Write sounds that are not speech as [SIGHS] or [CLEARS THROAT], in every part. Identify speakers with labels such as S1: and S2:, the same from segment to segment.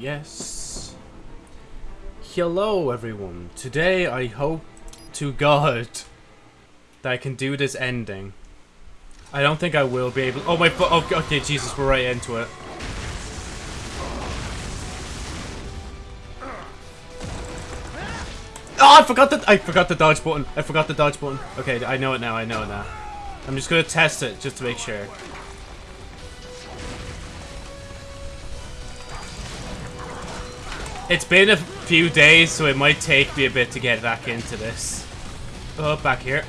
S1: Yes. Hello, everyone. Today, I hope to God that I can do this ending. I don't think I will be able. Oh my. Okay, okay, Jesus, we're right into it. Oh, I forgot the I forgot the dodge button. I forgot the dodge button. Okay, I know it now. I know it now. I'm just gonna test it just to make sure. It's been a few days, so it might take me a bit to get back into this. Oh, back here.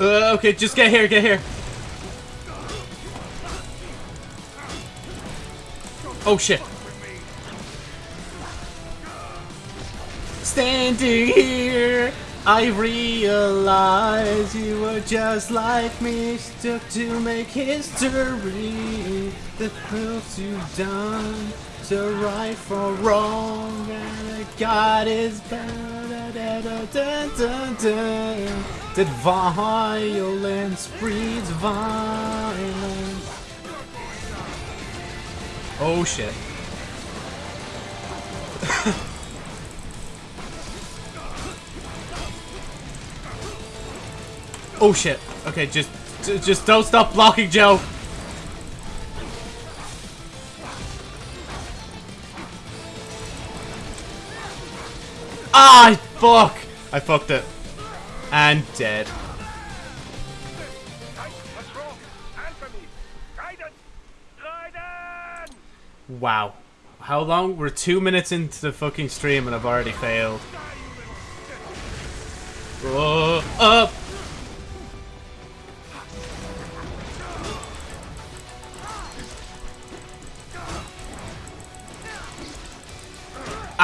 S1: Uh, okay, just get here, get here. Oh shit. Standing here, I realize you were just like me, stuck to make history that proves you've done to right for wrong, and God is better. That violence breeds violence. Oh shit. Oh shit. Okay, just just don't stop blocking, Joe. Ah, fuck! I fucked it. And dead. Wow. How long? We're two minutes into the fucking stream and I've already failed. Oh, up!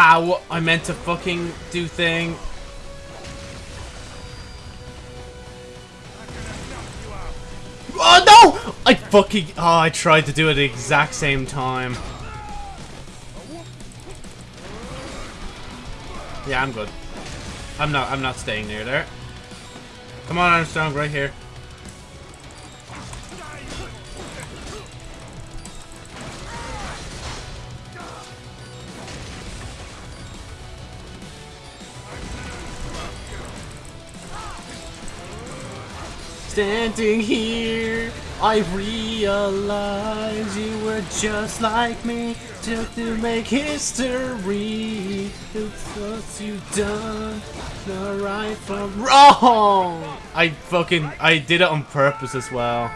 S1: Ah, Ow! I meant to fucking do thing. Oh no! I fucking oh I tried to do it at the exact same time. Yeah, I'm good. I'm not I'm not staying near there. Come on Armstrong, right here. Standing here, I realize you were just like me, just to make history. It's what you've done, the right from wrong. I fucking, I did it on purpose as well.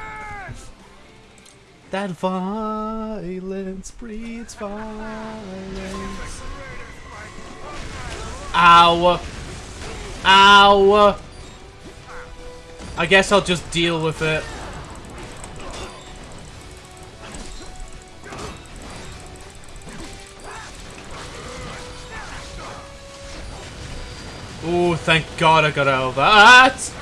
S1: That violence breeds violence. Ow. Ow. I guess I'll just deal with it. Oh, thank God I got out of that!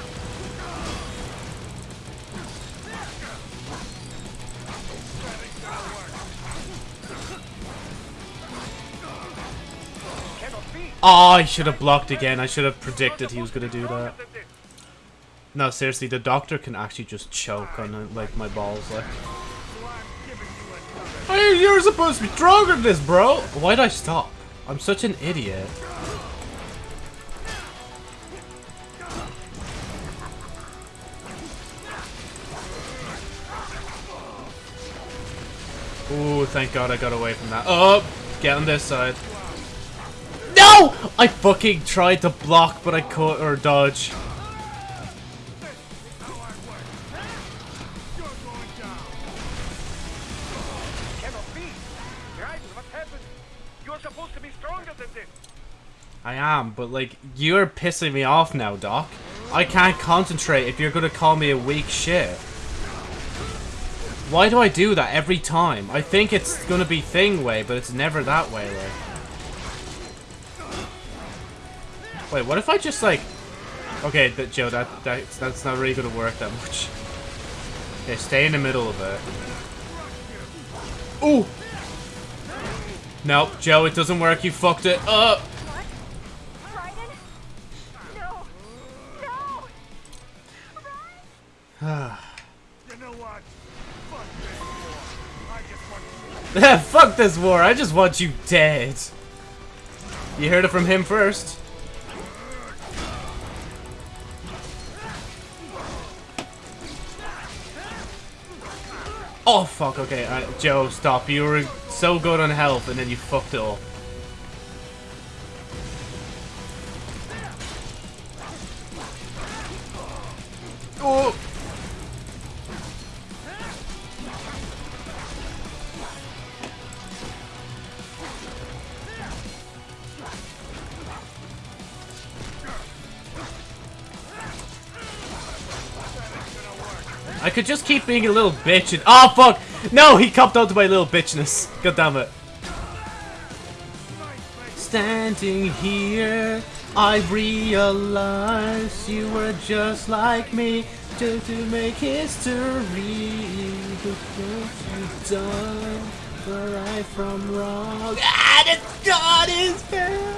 S1: Oh, I should have blocked again. I should have predicted he was going to do that. No, seriously, the doctor can actually just choke on like my balls, like. Hey, you're supposed to be stronger than this, bro. Why'd I stop? I'm such an idiot. Ooh, thank God I got away from that. Oh, get on this side. No! I fucking tried to block, but I caught or dodge. Am, but like, you're pissing me off now, Doc. I can't concentrate if you're gonna call me a weak shit. Why do I do that every time? I think it's gonna be thing way, but it's never that way, like. Wait, what if I just like... Okay, that, Joe, that, that that's not really gonna work that much. Okay, stay in the middle of it. Ooh! Nope, Joe, it doesn't work. You fucked it up. [SIGHS]
S2: You know what? Fuck this war. I just want you [LAUGHS]
S1: Fuck this war. I just want you dead. You heard it from him first. Oh fuck, okay, uh, Joe, stop. You were so good on health and then you fucked it up. Oh! I could just keep being a little bitch and- Oh fuck! No, he copped onto my little bitchness. God damn it. Standing here, I realize you were just like me, just to make history. The things you've done, the right from wrong. And it's God is fair, you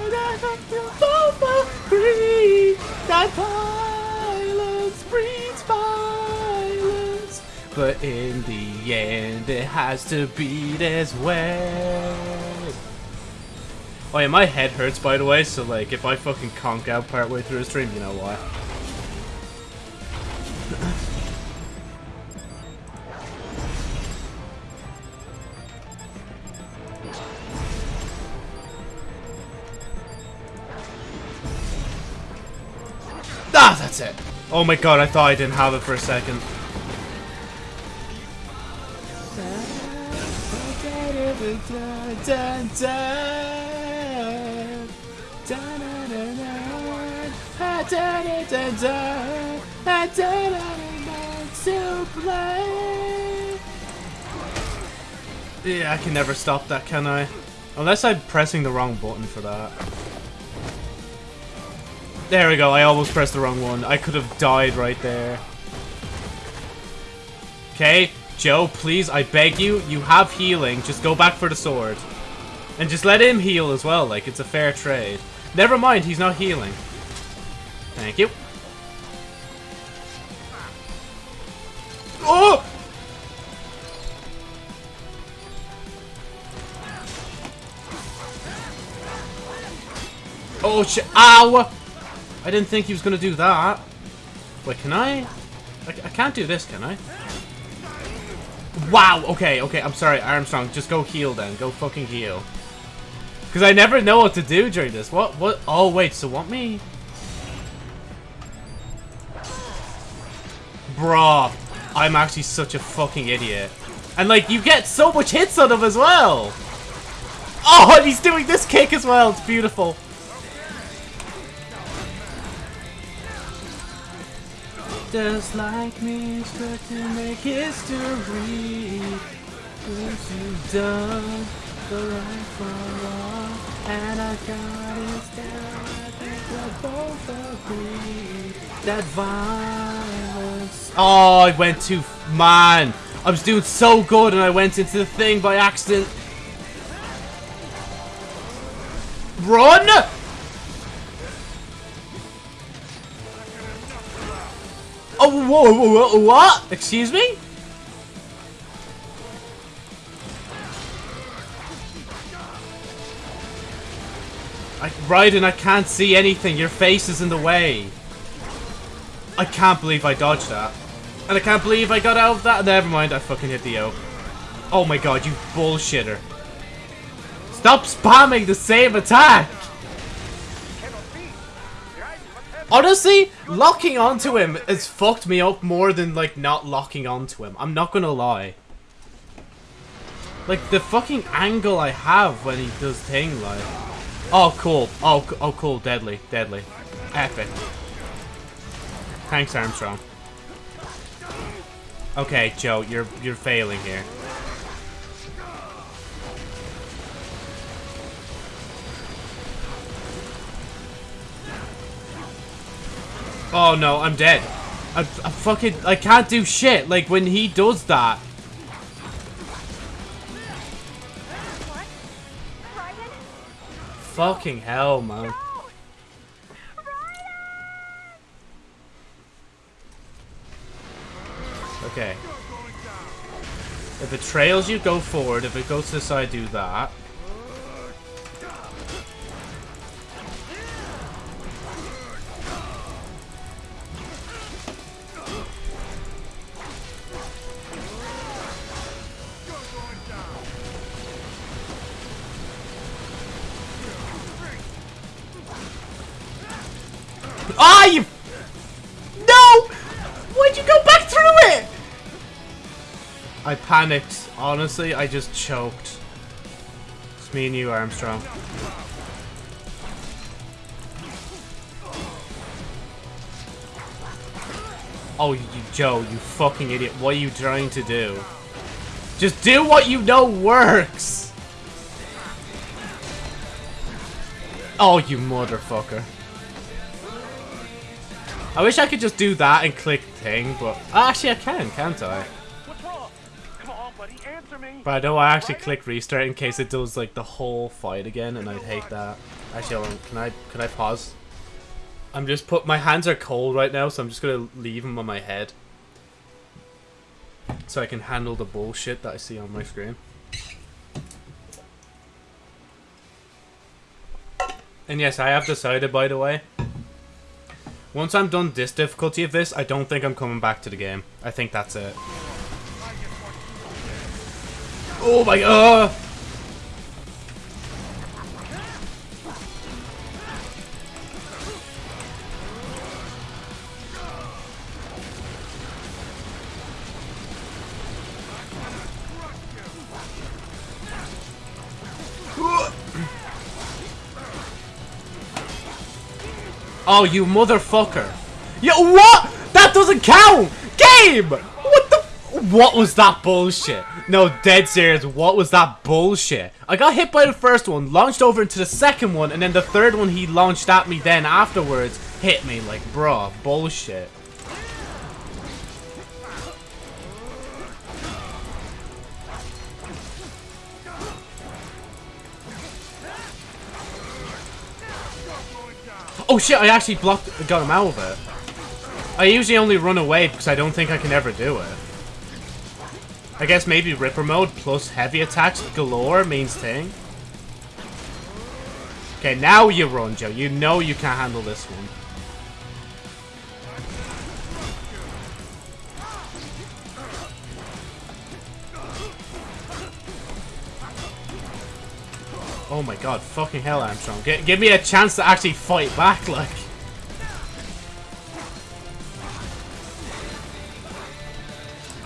S1: that violence breeds violence. But in the end, it has to be this way. Oh yeah, my head hurts by the way, so like if I fucking conk out partway through a stream, you know why. Ah, that's it. Oh my god, I thought I didn't have it for a second. Yeah, I can never stop that, can I? Unless I'm pressing the wrong button for that. There we go, I almost pressed the wrong one. I could have died right there. Okay, Joe, please, I beg you, you have healing. Just go back for the sword. And just let him heal as well, like, it's a fair trade. Never mind, he's not healing. Thank you. Oh! Oh shit! Ow! I didn't think he was gonna do that. Wait, can I? I, I can't do this, can I? Wow! Okay, okay, I'm sorry, Armstrong. Just go heal then. Go fucking heal. Because I never know what to do during this. What? What? Oh, wait, so want me? Bruh. I'm actually such a fucking idiot. And, like, you get so much hits on him as well! Oh, and he's doing this kick as well. It's beautiful. Just like me, expect to make history. You've done the right from wrong. And I got it down. I think we both agree that violence. Oh, I went too. Man, I was doing so good and I went into the thing by accident. Run! Oh, whoa, whoa, whoa, what? Excuse me? I, Raiden, I can't see anything. Your face is in the way. I can't believe I dodged that. And I can't believe I got out of that. Never mind, I fucking hit the O. Oh my god, you bullshitter. Stop spamming the same attack! Honestly, locking onto him has fucked me up more than, like, not locking onto him. I'm not gonna lie. Like, the fucking angle I have when he does thing, like... Oh, cool. Oh, oh, cool. Deadly. Deadly. Epic. Thanks, Armstrong. Okay, Joe, you're you're failing here. Oh no, I'm dead. I, I fucking I can't do shit. Like when he does that. Fucking hell, man.
S3: No!
S1: Okay. If it trails you, go forward. If it goes to the side, do that. Ah, you... No! Why'd you go back through it? I panicked. Honestly, I just choked. It's me and you, Armstrong. Oh, you, Joe, you fucking idiot. What are you trying to do? Just do what you know works! Oh, you motherfucker. I wish I could just do that and click thing, but... Uh, actually, I can, can't I? But I know I actually click restart in case it does like the whole fight again, and I'd hate that. Actually. Can I can I pause? I'm just put my hands are cold right now, so I'm just gonna leave them on my head, so I can handle the bullshit that I see on my screen. And yes, I have decided, by the way. Once I'm done this difficulty of this, I don't think I'm coming back to the game. I think that's it. Oh my god! Oh, you motherfucker. Yo, what? That doesn't count! Game! What the? What was that bullshit? No, dead serious, what was that bullshit? I got hit by the first one, launched over into the second one, and then the third one he launched at me then afterwards hit me. Like, bruh, bullshit. Oh shit, I actually blocked, got him out of it. I usually only run away because I don't think I can ever do it. I guess maybe Ripper mode plus heavy attacks galore means thing. Okay, now you run, Joe. You know you can't handle this one. Oh my god, fucking hell, Armstrong. G give me a chance to actually fight back, [LAUGHS] like.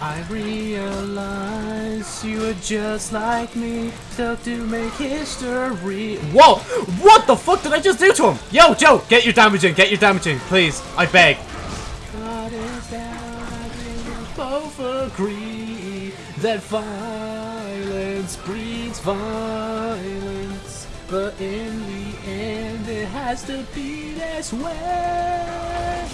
S1: I realize you are just like me, stuck to make history. Whoa! What the fuck did I just do to him? Yo, Joe, get your damage in, get your damage in, please. I beg. God is down, both agree that violence breeds violence. But in the end, it has to be this way.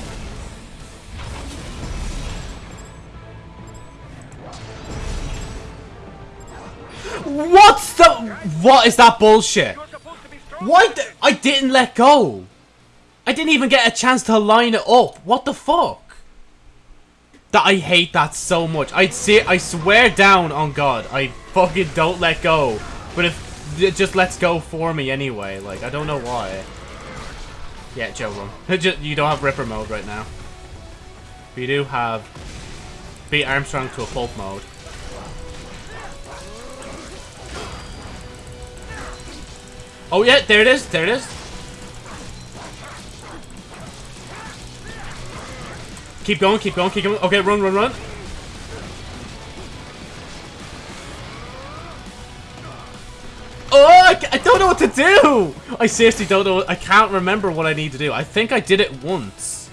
S1: What's the... What is that bullshit?
S2: You're supposed to be strong.
S1: Why di- I didn't let go? I didn't even get a chance to line it up. What the fuck? That I hate that so much. I'd see I swear down on God, I fucking don't let go. But if it just lets go for me anyway, like I don't know why. Yeah, Joe run. [LAUGHS] You don't have Ripper mode right now. But you do have beat Armstrong to a pulp mode. Oh yeah, there it is, there it is. Keep going, keep going, keep going. Okay, run, run, run. Oh, I, don't know what to do. I seriously don't know. I can't remember what I need to do. I think I did it once.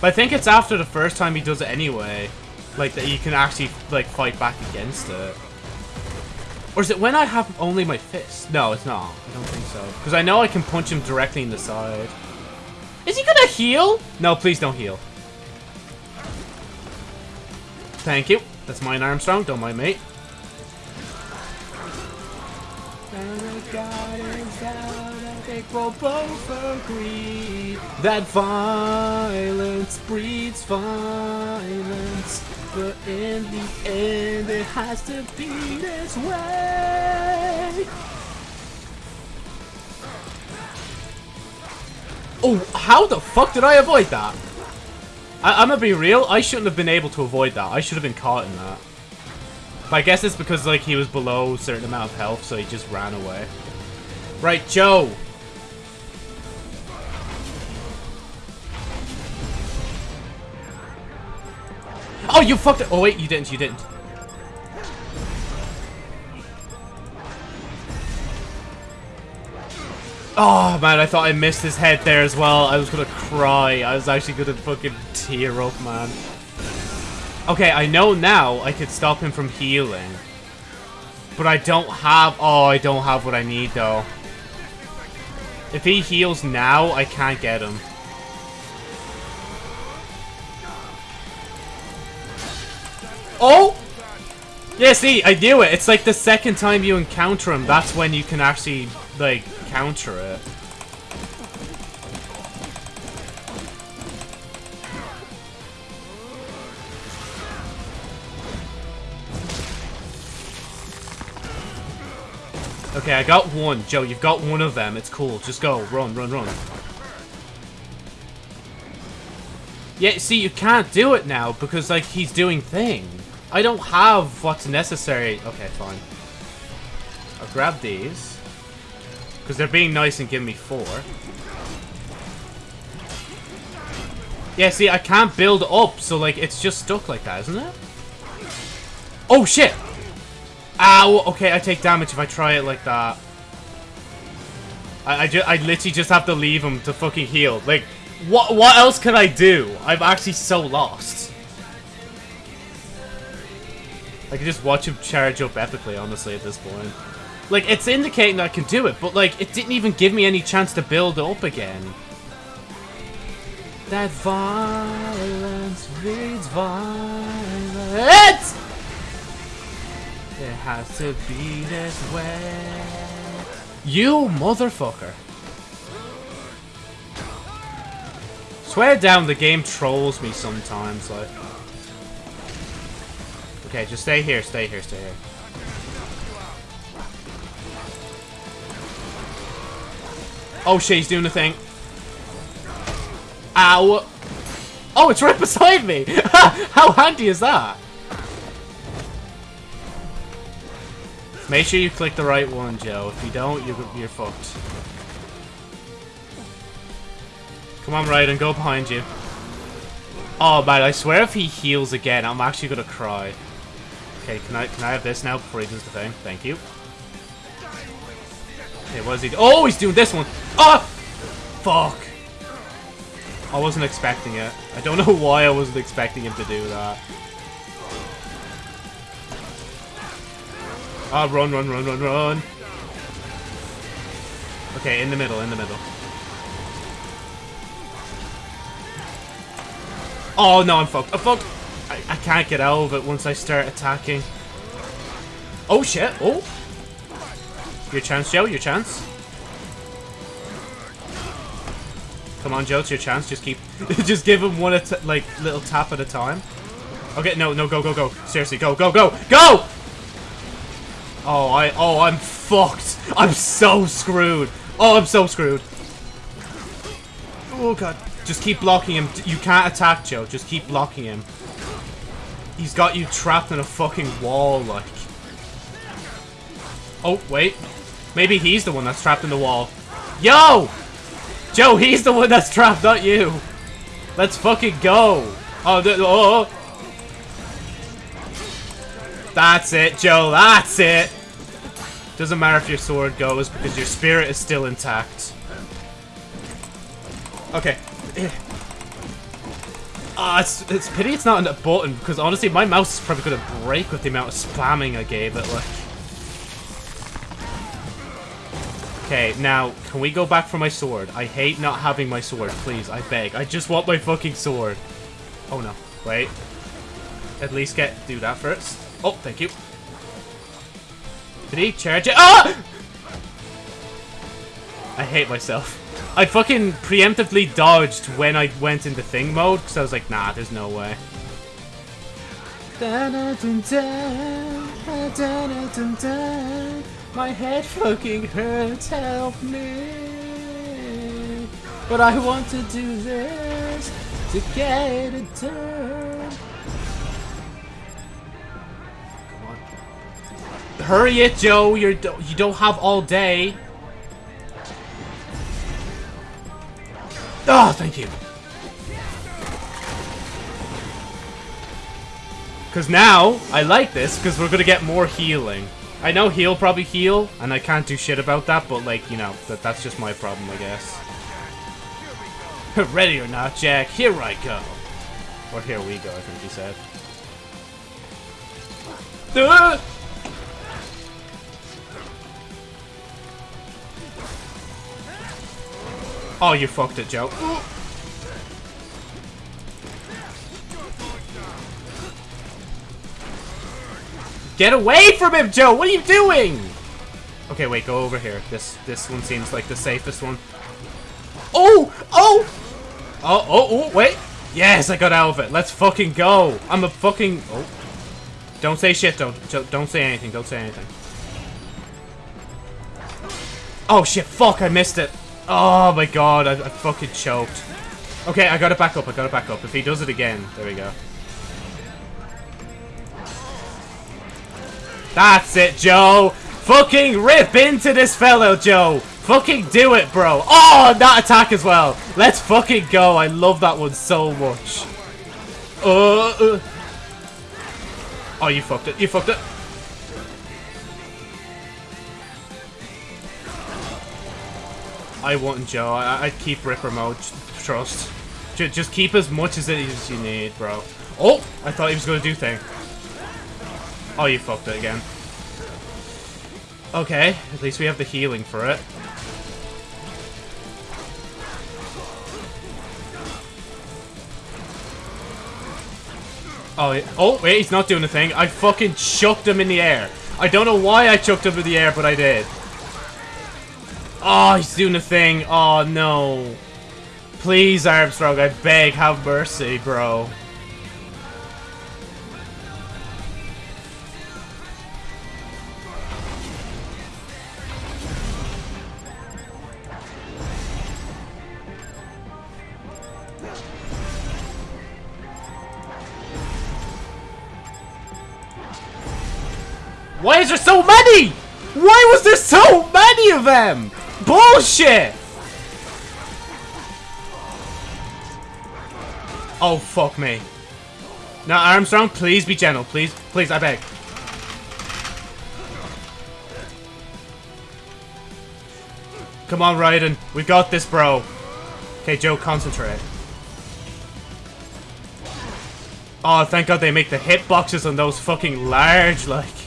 S1: But I think it's after the first time he does it anyway. Like, that you can actually, like, fight back against it. Or is it when I have only my fist? No, it's not. I don't think so. Because I know I can punch him directly in the side. Is he gonna heal? No, please don't heal. Thank you. That's mine, Armstrong. Don't mind me. Think we'll both agree that violence breeds violence. But in the end, it has to be this way. Oh, how the fuck did I avoid that? I I'm gonna be real, I shouldn't have been able to avoid that. I should have been caught in that. But I guess it's because, like, he was below a certain amount of health, so he just ran away. Right, Joe! Oh, you fucked it! Oh, wait, you didn't, you didn't. Oh, man, I thought I missed his head there as well. I was gonna cry. I was actually gonna fucking tear up, man. Okay, I know now I could stop him from healing. But I don't have... Oh, I don't have what I need, though. If he heals now, I can't get him. Oh! Yeah, see, I knew it. It's like the second time you encounter him, that's when you can actually, like, counter it. Okay, I got one. Joe, you've got one of them. It's cool. Just go. Run, run, run. Yeah, see, you can't do it now because, like, he's doing thing. I don't have what's necessary. Okay, fine. I'll grab these. Because they're being nice and give me four. Yeah, see, I can't build up, so, like, it's just stuck like that, isn't it? Oh, shit! Ow! Okay, I take damage if I try it like that. I, I, I literally just have to leave him to fucking heal. Like, what, what else can I do? I'm actually so lost. I can just watch him charge up epically, honestly, at this point. Like, it's indicating that I can do it, but, like, it didn't even give me any chance to build up again. That violence breeds violence! It has to be this way. You motherfucker. Swear down, the game trolls me sometimes, like. Okay, just stay here, stay here, stay here. Oh shit, he's doing the thing. Ow! Oh, it's right beside me! [LAUGHS] How handy is that? Make sure you click the right one, Joe. If you don't, you're, you're fucked. Come on, Raiden, go behind you. Oh, man, I swear if he heals again, I'm actually gonna cry. Okay, can I can I have this now before he does the thing? Thank you. Okay, what is he? Oh, he's doing this one! Oh! Fuck! I wasn't expecting it. I don't [LAUGHS] know why I wasn't expecting him to do that. Ah, run, run, run, run, run. Okay, in the middle, in the middle. Oh, no, I'm fucked. I'm fucked. I, I can't get out of it once I start attacking. Oh, shit. Oh. Your chance, Joe. Your chance. Come on, Joe. It's your chance. Just keep... [LAUGHS] just give him one, like, little tap at a time. Okay, no, no, go, go, go. Seriously, go, go, go, go! Oh, I, oh, I'm fucked. I'm so screwed. Oh, I'm so screwed. Oh, God. Just keep blocking him. You can't attack, Joe. Just keep blocking him. He's got you trapped in a fucking wall, like. Oh, wait. Maybe he's the one that's trapped in the wall. Yo! Joe, he's the one that's trapped, not you. Let's fucking go. Oh, oh, oh. That's it, Joe. That's it. Doesn't matter if your sword goes because your spirit is still intact. Okay. [CLEARS THROAT] Ah, it's, it's pity it's not on the button because honestly, my mouse is probably gonna break with the amount of spamming I gave it. Like. Okay, now, can we go back for my sword? I hate not having my sword, please, I beg. I just want my fucking sword. Oh no, wait. At least get, do that first. Oh, thank you. Did he charge it? Ah! I hate myself. I fucking preemptively dodged when I went into thing mode because I was like, nah, there's no way. My head fucking hurts, help me. But I want to do this to get it done. Hurry it, Joe. You're you don't have all day. Oh, thank you. Because now, I like this, because we're going to get more healing. I know he'll probably heal, and I can't do shit about that, but, like, you know, that that's just my problem, I guess. [LAUGHS] Ready or not, Jack, here I go. Or here we go, I think he said. Uh! [LAUGHS] Oh, you fucked it, Joe. Get away from him, Joe! What are you doing? Okay, wait, go over here. This this one seems like the safest one. Oh! Oh! Oh, oh, oh, wait. Yes, I got out of it. Let's fucking go. I'm a fucking... Oh. Don't say shit, don't, don't say anything. Don't say anything. Oh, shit. Fuck, I missed it. Oh, my God. I, I fucking choked. Okay, I got it back up. I got it back up. If he does it again, there we go. That's it, Joe. Fucking rip into this fellow, Joe. Fucking do it, bro. Oh, that attack as well. Let's fucking go. I love that one so much. Uh, uh. Oh, you fucked it. You fucked it. I wouldn't, Joe. I would keep Ripper mode. Trust. J just keep as much as it is you need, bro. Oh! I thought he was going to do thing. Oh, you fucked it again. Okay, at least we have the healing for it. Oh, oh, wait, he's not doing a thing. I fucking chucked him in the air. I don't know why I chucked him in the air, but I did. Oh, he's doing a thing. Oh, no. Please, Armstrong, I beg, have mercy, bro. Why is there so many? Why was there so many of them? Bullshit! Oh, fuck me. Now, Armstrong, please be gentle. Please, please, I beg. Come on, Raiden. We got this, bro. Okay, Joe, concentrate. Oh, thank God they make the hitboxes on those fucking large, like.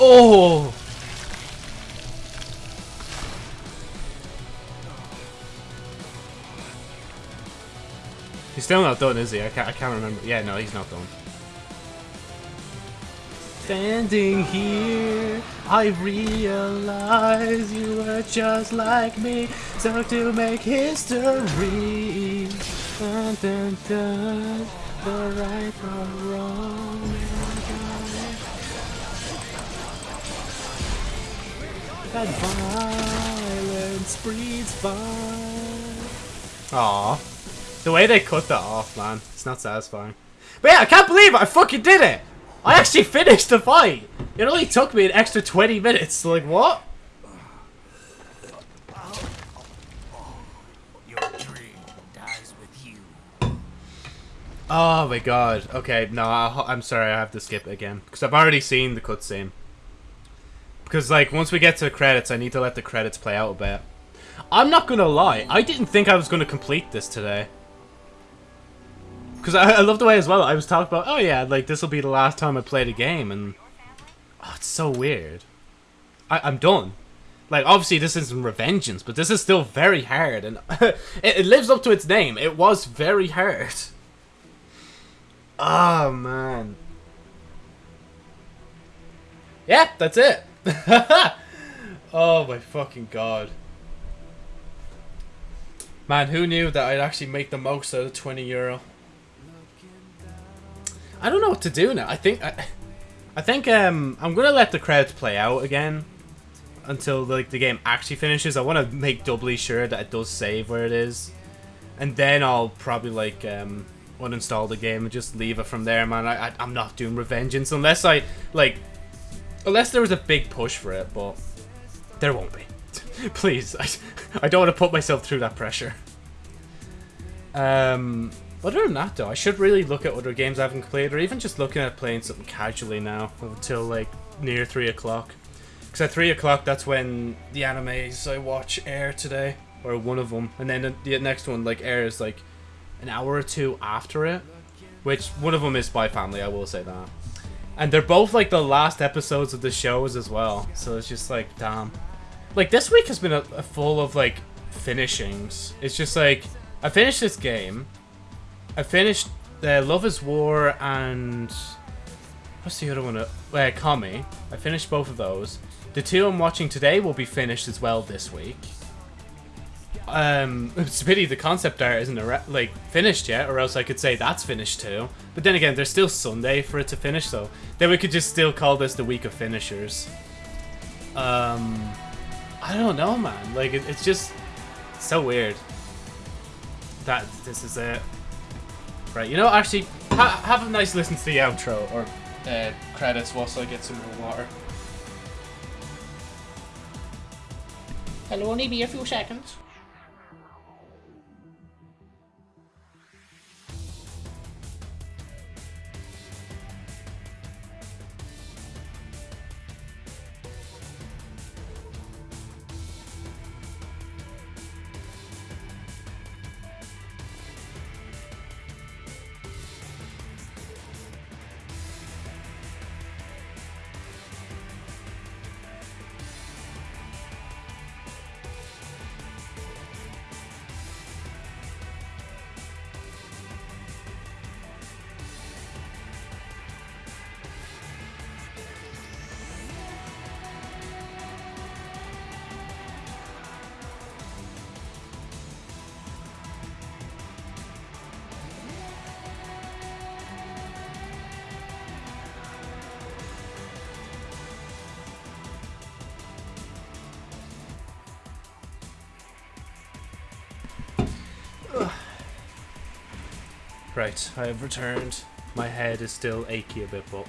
S1: Oh! He's still not done, is he? I can't, I can't remember. Yeah, no, he's not done. Standing here, I realize you were just like me, so to make history. Dun, dun, dun, the right or wrong. That violence breeds fire. Aw. The way they cut that off, man. It's not satisfying. But yeah, I can't believe it. I fucking did it. I actually finished the fight. It only took me an extra 20 minutes. Like, what? Oh my god. Okay, no, i am sorry. I have to skip it again. Because I've already seen the cutscene. Because, like, once we get to the credits, I need to let the credits play out a bit. I'm not gonna lie, I didn't think I was gonna complete this today. Because I, I love the way as well, I was talking about, oh yeah, like, this will be the last time I play the game, and... Oh, it's so weird. I, I'm done. Like, obviously this isn't Revengeance, but this is still very hard, and [LAUGHS] it, it lives up to its name. It was very hard. Oh, man. Yeah, that's it. [LAUGHS] oh, my fucking god. Man, who knew that I'd actually make the most out of 20 euro? I don't know what to do now. I think... I, I think um, I'm going to let the credits play out again until like the game actually finishes. I want to make doubly sure that it does save where it is. And then I'll probably like um, uninstall the game and just leave it from there, man. I, I, I'm not doing Revengeance unless I, like, unless there was a big push for it, but there won't be. [LAUGHS] Please, I, I don't want to put myself through that pressure. Um, other than that, though, I should really look at other games I haven't played, or even just looking at playing something casually now until like near three o'clock. Because at three o'clock, that's when the animes I watch air today, or one of them, and then the next one like airs like an hour or two after it. Which one of them is Spy Family, I will say that. And they're both like the last episodes of the shows as well, so it's just like damn. Like this week has been a, a full of like finishings. It's just like I finished this game. I finished uh, Love is War and what's the other one? Uh, Kami. I finished both of those. The two I'm watching today will be finished as well this week. Um, it's a pity the concept art isn't like finished yet, or else I could say that's finished too. But then again, there's still Sunday for it to finish, so then we could just still call this the week of finishers. Um, I don't know, man. Like it, it's just so weird that this is it. Right, you know, actually, ha have a nice listen to the outro or uh, credits whilst I get some more water. It'll only be a few seconds. Right, I have returned. My head is still achy a bit, but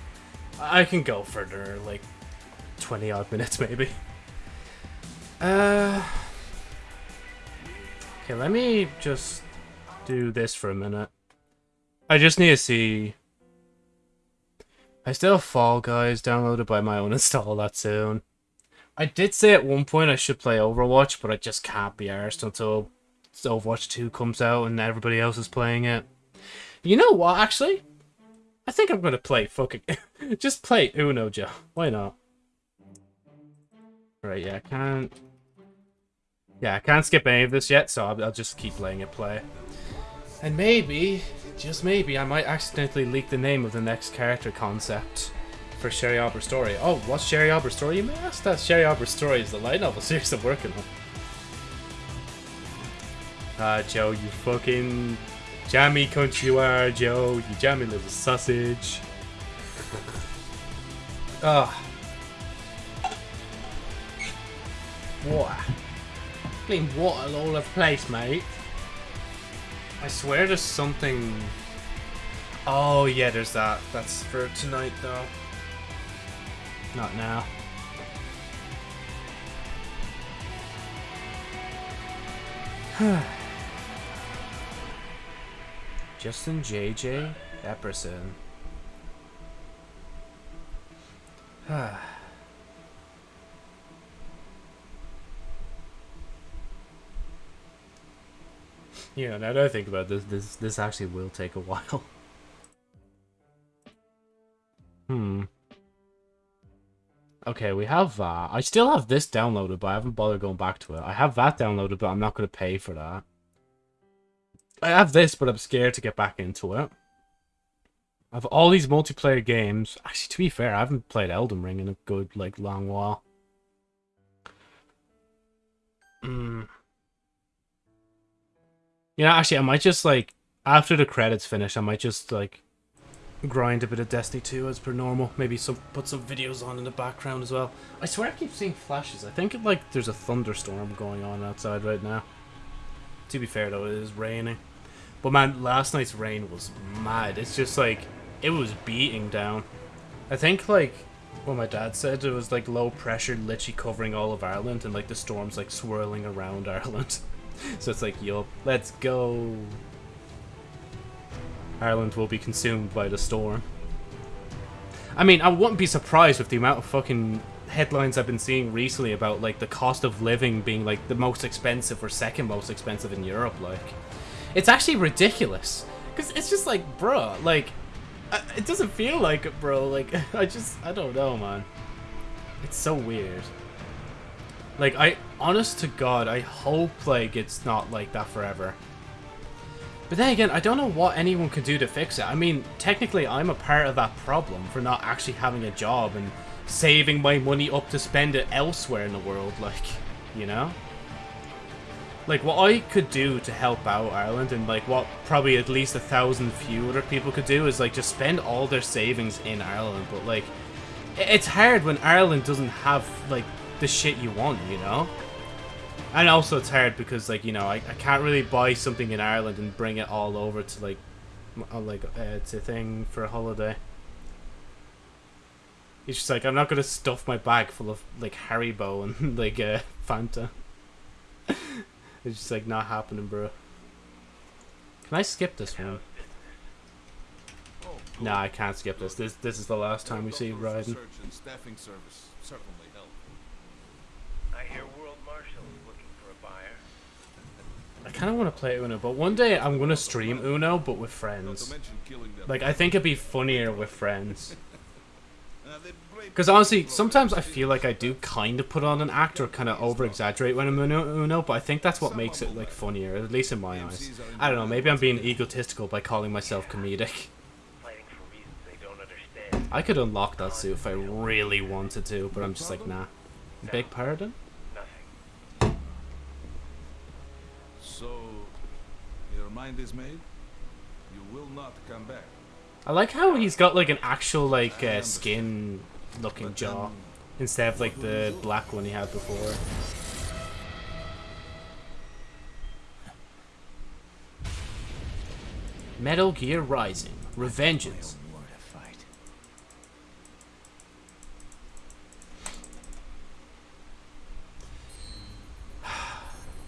S1: I can go further, like 20 odd minutes [LAUGHS] maybe. Uh, okay, let me just do this for a minute. I just need to see. I still have Fall Guys downloaded, by my own [LAUGHS] install that soon. I did say at one point I should play Overwatch, but I just can't be arsed until Overwatch 2 comes out and everybody else is playing it. You know what, actually? I think I'm going to play fucking... [LAUGHS] Just play Uno, Joe. Why not? Right, yeah, I can't... Yeah, I can't skip any of this yet, so I'll, I'll just keep letting it play. And maybe, just maybe, I might accidentally leak the name of the next character concept for Sherry Arbor's story. Oh, what's Sherry Arbor's story? You may ask that. Sherry Arbor's story is the light novel [LAUGHS] series I'm working on. Ah, uh, Joe, you fucking Jammy are, Joe. You jammy little sausage. Ah. Water. Clean water all over the place, mate. I swear there's something... Oh, yeah, there's that. That's for tonight, though. Not now. [SIGHS] [SIGHS] Justin JJ Epperson. [SIGHS] yeah, now that I think about this, this this actually will take a [LAUGHS] while. hmm. Okay, we have that. I still have this downloaded, but I haven't bothered going back to it. I have that downloaded, but I'm not going to pay for that. I have this, but I'm scared to get back into it. I've all these multiplayer games. Actually, to be fair, I haven't played Elden Ring in a good, like, long while. Mm. You know, actually, I might just, like, after the credits finish, I might just, like, grind a bit of Destiny 2 as per normal. Maybe some put some videos on in the background as well. I swear I keep seeing flashes. I think, like, there's a thunderstorm going on outside right now. To be fair, though, it is raining. But, man, last night's rain was mad. It's just, like, it was beating down. I think, like, what my dad said, it was, like, low pressure literally covering all of Ireland, and, like, the storm's, like, swirling around [LAUGHS] Ireland. so it's like, yup, let's go. Ireland will be consumed by the storm. I mean, I wouldn't be surprised with the amount of fucking headlines I've been seeing recently about, like, the cost of living being, like, the most expensive or second most expensive in Europe, like. It's actually ridiculous. Because it's just like, bro, like, uh, it doesn't feel like it, bro. Like, [LAUGHS] I just, I don't know, man. It's so weird. Like, I, honest to God, I hope, like, it's not like that forever. But then again, I don't know what anyone could do to fix it. I mean, technically, I'm a part of that problem for not actually having a job and saving my money up to spend it elsewhere in the world, like, you know? Like, what I could do to help out Ireland, and, like, what probably at least a thousand few other people could do, is, like, just spend all their savings in Ireland. But, like, it's hard when Ireland doesn't have, like, the shit you want, you know? And also it's hard because, like, you know, I, I can't really buy something in Ireland and bring it all over to, like, uh, like uh, it's a thing for a holiday. It's just like, I'm not going to stuff my bag full of, like, Haribo and, [LAUGHS] like, uh, Fanta. [LAUGHS] it's just, like, not happening, bro. Can I skip this one? Oh, nah, I can't skip this. This this is the last time we see Raiden.
S4: Staffing service certainly help.
S2: I hear World Marshal is looking for a buyer.
S1: I kind of want to play Uno, but one day I'm going to stream Uno, but with friends.
S4: to mention killing them.
S1: Like, I think it'd be funnier with friends. [LAUGHS] Because honestly, sometimes I feel like I do kind of put on an act or kind of over-exaggerate when I'm Uno, but I think that's what makes it, like, funnier, at least in my eyes. I don't know, maybe I'm being egotistical by calling myself comedic.
S2: Fighting for reasons they don't understand.
S1: I could unlock that suit if I really wanted to, but I'm just like, nah. Big pardon?
S2: Nothing.
S4: So, your mind is made? You will not come back.
S1: I like how he's got, like, an actual, like, uh, skin-looking jaw. Um, instead of, like, the black one he had before. Metal Gear Rising. Revengeance. [SIGHS]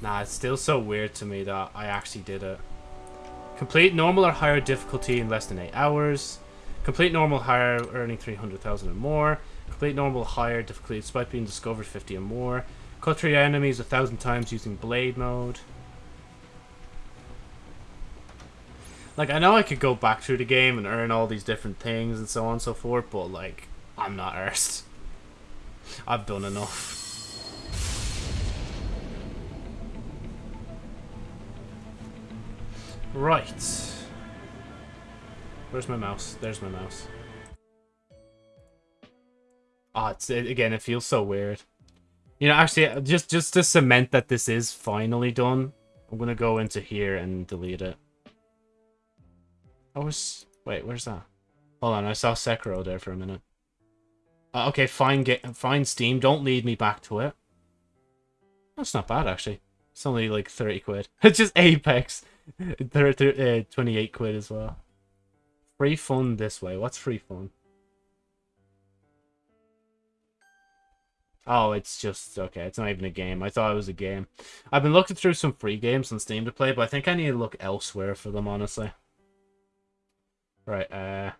S1: Nah, it's still so weird to me that I actually did it. Complete normal or higher difficulty in less than 8 hours. Complete normal higher earning 300,000 or more. Complete normal higher difficulty despite being discovered 50 or more. Cut three enemies a thousand times using blade mode. Like, I know I could go back through the game and earn all these different things and so on and so forth, but, like, I'm not arsed. I've done enough. Right. Where's my mouse? There's my mouse. Ah, it's it, again. It feels so weird. You know, actually, uh, just just to cement that this is finally done, I'm gonna go into here and delete it. I was wait, where's that? Hold on, I saw Sekiro there for a minute. Uh, okay, fine, get fine. Steam, don't lead me back to it. That's not bad actually. It's only like thirty quid. [LAUGHS] It's just Apex. [LAUGHS] They're, they're, uh, 28 quid as well. Free fun this way. What's free fun? Oh, it's just, okay, it's not even a game. I thought it was a game. I've been looking through some free games on Steam to play, but I think I need to look elsewhere for them, honestly. Right, uh...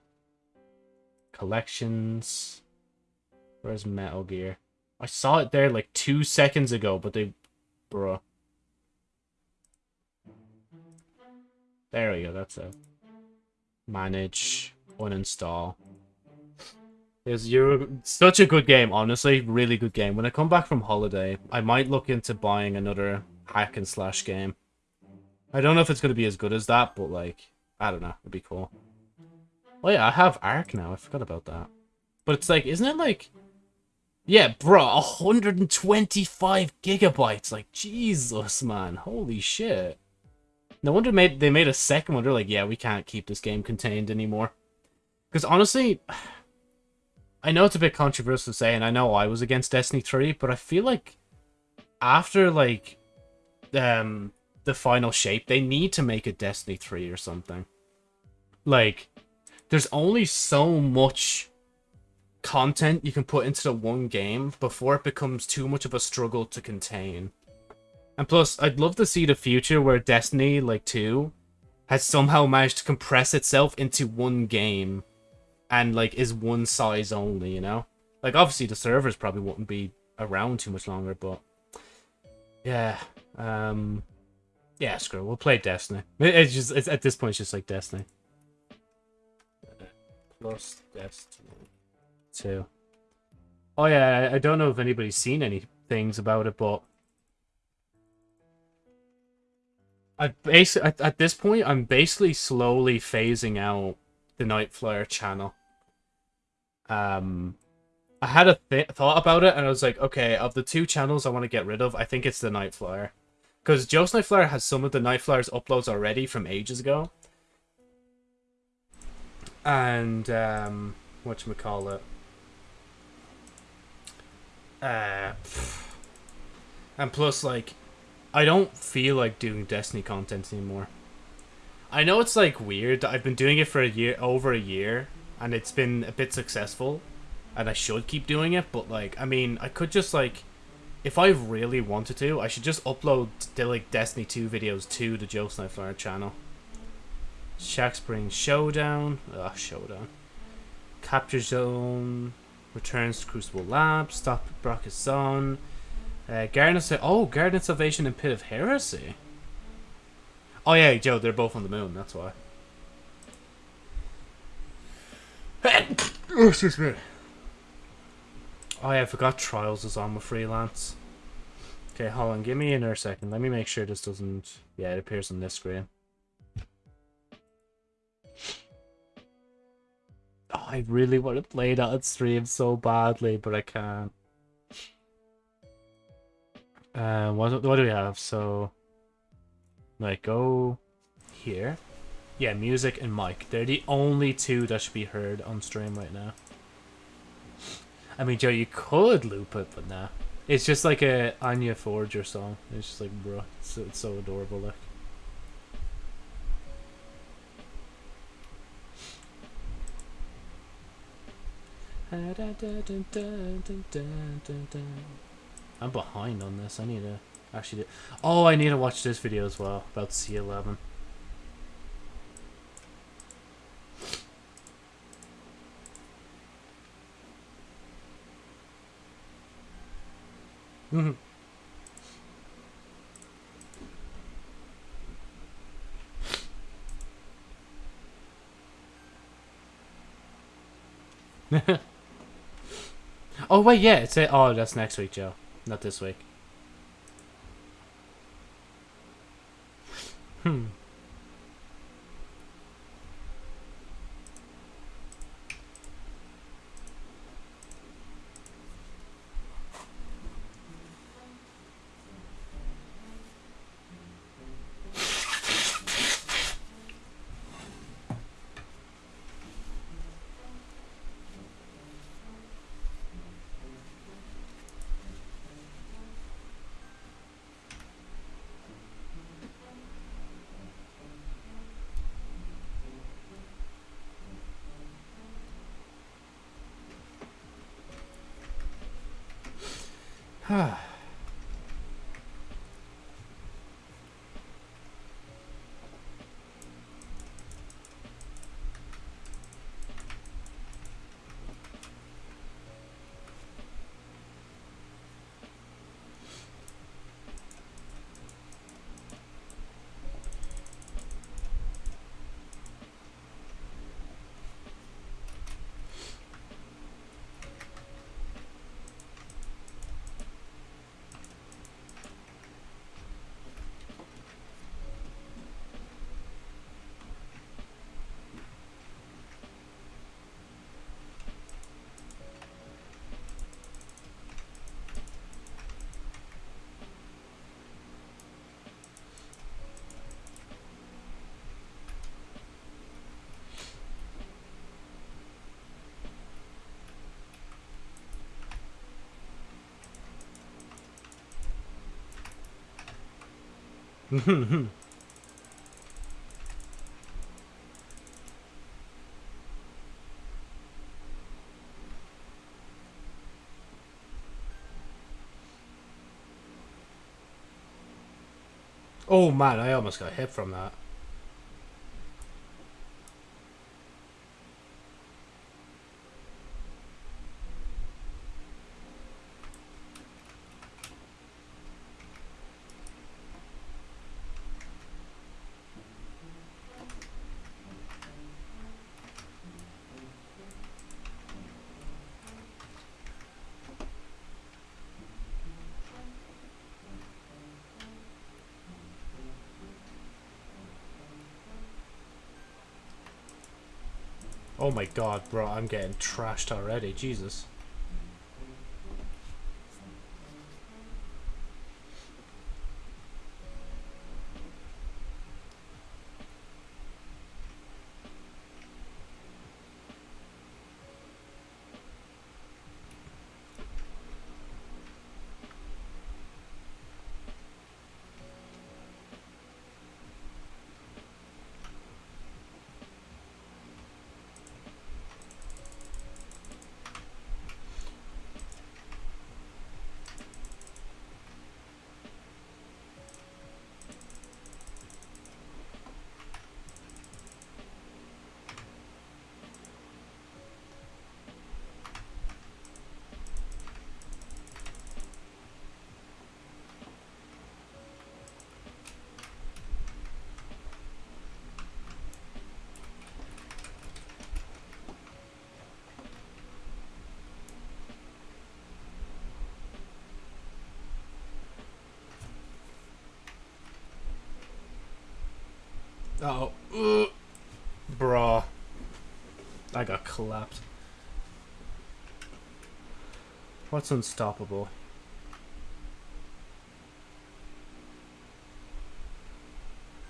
S1: Collections... Where's Metal Gear? I saw it there like two seconds ago, but they... Bruh. There we go, that's it. Manage, uninstall. Is you're such a good game, honestly, really good game. When I come back from holiday, I might look into buying another hack and slash game. I don't know if it's gonna be as good as that, but like, I don't know, it'd be cool. Oh yeah, I have Arc now. I forgot about that. But it's like, isn't it like... Yeah, bro, 125 gigabytes. Like, Jesus, man. Holy shit. No wonder made they made a second one. They're like, yeah, we can't keep this game contained anymore. Because honestly, [SIGHS] I know it's a bit controversial to say, and I know I was against Destiny 3, but I feel like after, like, um, the final shape, they need to make a Destiny 3 or something. Like, there's only so much content you can put into the one game before it becomes too much of a struggle to contain. And plus, I'd love to see the future where Destiny, like 2, has somehow managed to compress itself into one game and, like, is one size only, you know? Like, obviously the servers probably wouldn't be around too much longer, but... Yeah, um... Yeah, screw it. We'll play Destiny. It's just, it's, at this point, it's just like Destiny. Plus Destiny 2. Oh yeah, I don't know if anybody's seen any things about it, but I basically at, at this point I'm basically slowly phasing out the Nightflyer channel. Um, I had a th thought about it, and I was like, okay, of the two channels I want to get rid of, I think it's the Nightflyer, because Joe's Nightflyer has some of the Nightflyer's uploads already from ages ago, and um, what you call it, uh, and plus like I don't feel like doing Destiny content anymore. I know it's like weird. I've been doing it for a year, over a year, and it's been a bit successful, and I should keep doing it. But like, I mean, I could just like, if I really wanted to, I should just upload the like Destiny two videos to the Joe Sniper channel. Shack Spring Showdown, ah, Showdown, Capture Zone, returns to Crucible Lab, stop Brock's Son. Uh, Garden of oh, Garden of Salvation and Pit of Heresy. Oh yeah, Joe, they're both on the moon. That's why. oh, [COUGHS] excuse me. Oh yeah, I forgot Trials is on with freelance. Okay, hold on. Give me another second. Let me make sure this doesn't. Yeah, it appears on this screen. Oh, I really want to play that on stream so badly, but I can't. Uh, what, what do we have? So, like, go here. Yeah, music and mic. They're the only two that should be heard on stream right now. I mean, Joe, you could loop it, but nah. It's just like a Anya Forger song. It's just like, bro, it's, it's so adorable, like. I'm behind on this. I need to actually do... Oh, I need to watch this video as well about C11. Mm-hmm. [LAUGHS] oh wait, yeah, it's it. oh that's next week, Joe. Not this week. Hmm. [LAUGHS] oh man, I almost got hit from that. My god, bro, I'm getting trashed already. Jesus. Oh, uh, bruh. I got clapped. What's unstoppable?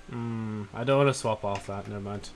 S1: Hmm, I don't want to swap off that, never mind.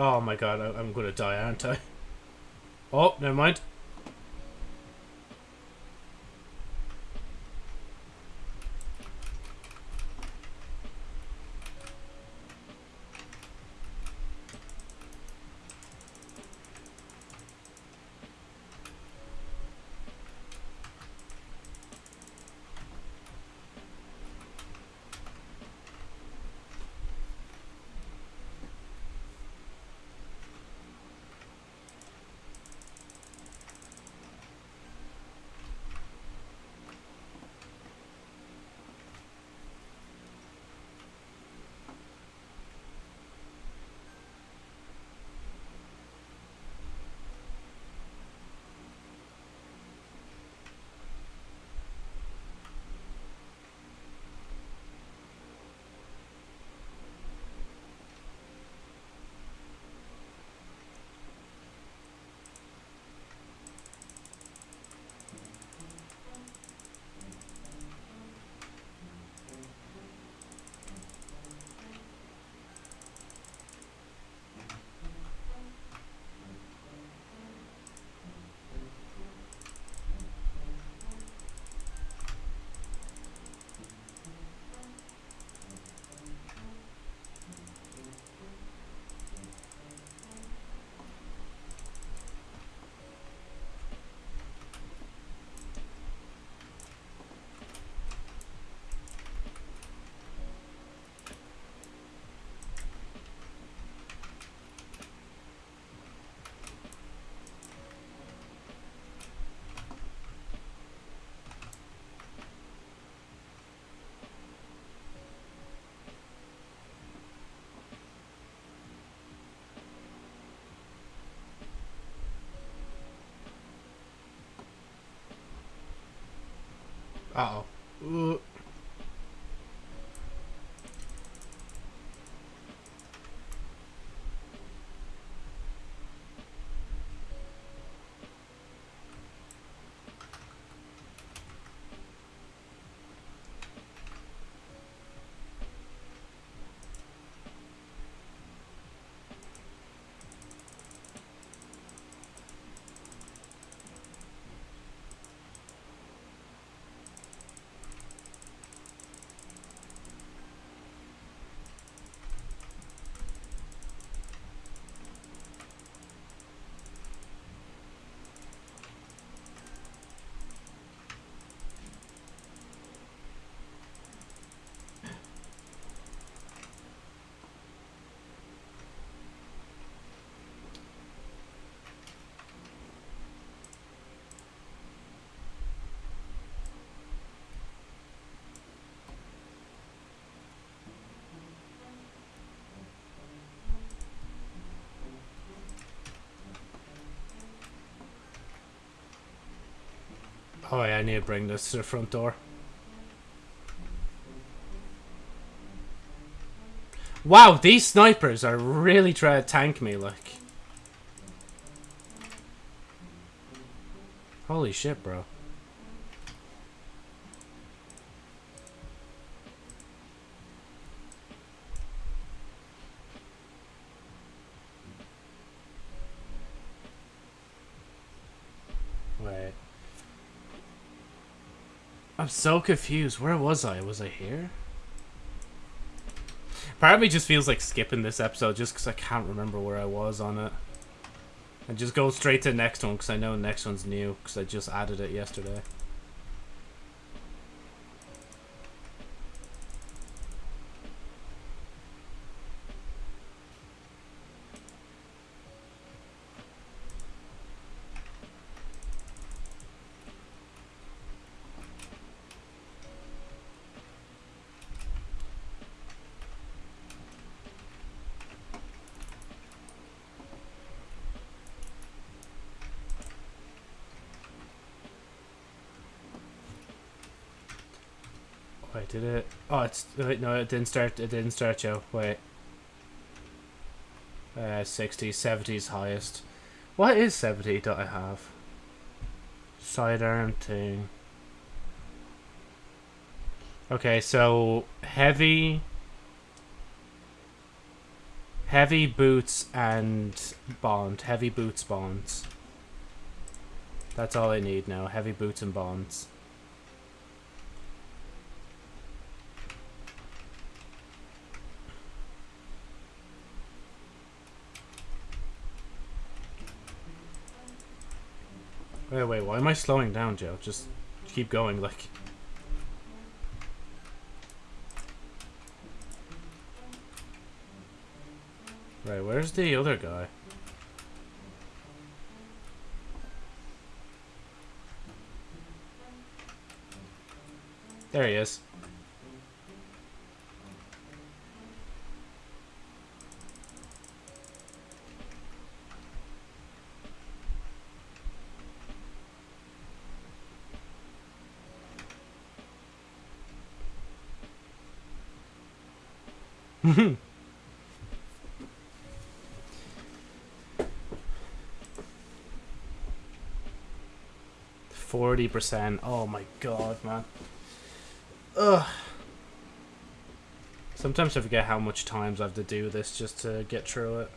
S1: Oh my god, I, I'm gonna die, aren't I? Oh, never mind. Uh oh. Oh yeah, I need to bring this to the front door. Wow, these snipers are really trying to tank me, like. Holy shit, bro. Wait. I'm so confused. Where was I? Was I here? Part of me just feels like skipping this episode just because I can't remember where I was on it. And just go straight to the next one because I know the next one's new because I just added it yesterday. Wait, did it? Oh, it's wait, no, it didn't start. It didn't start, Joe. Wait. Uh, 60s, 70s highest. What is 70 that I have? Sidearm thing. Okay, so heavy, heavy boots and bond. Heavy boots, bonds. That's all I need now. Heavy boots and bonds. Wait, wait, why am I slowing down, Joe? Just keep going, like... Right, where's the other guy? There he is. Forty percent. Oh my god, man. Ugh. Sometimes I forget how much times I have to do this just to get through it.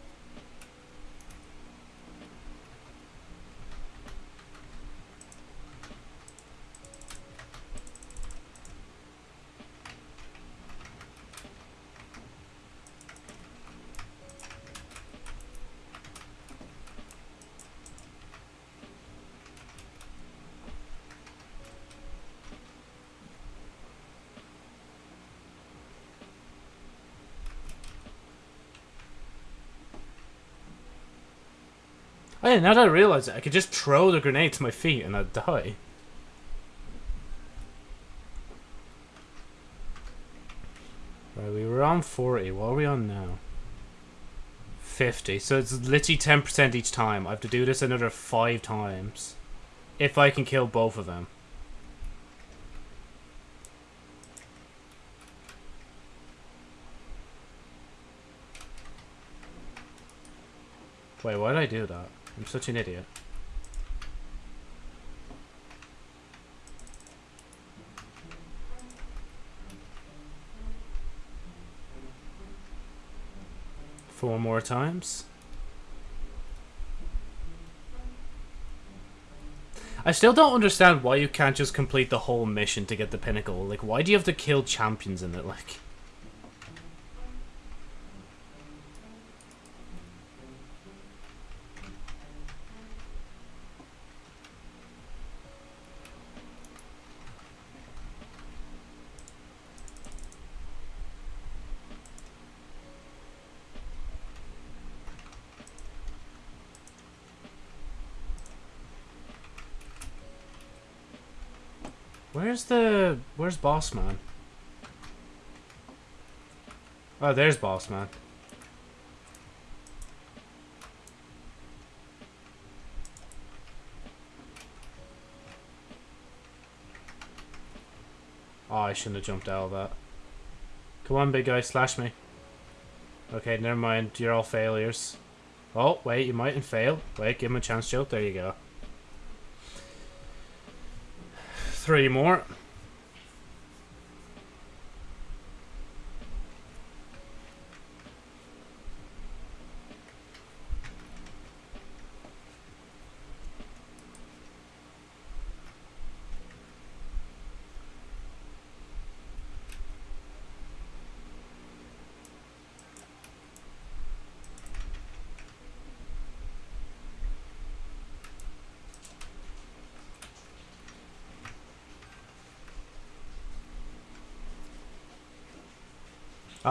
S1: now that I realize it, I could just throw the grenade to my feet and I'd die. Right, we were on 40. What are we on now? 50. So it's literally 10% each time. I have to do this another 5 times. If I can kill both of them. Wait, why did I do that? I'm such an idiot. Four more times. I still don't understand why you can't just complete the whole mission to get the pinnacle. Like, why do you have to kill champions in it? Like, where's the where's boss man? Oh, there's boss man. Oh, I shouldn't have jumped out of that. Come on, big guy, slash me. Okay, never mind. You're all failures. Oh, wait, you mightn't fail. Wait, give him a chance, Joe. There you go. Three more.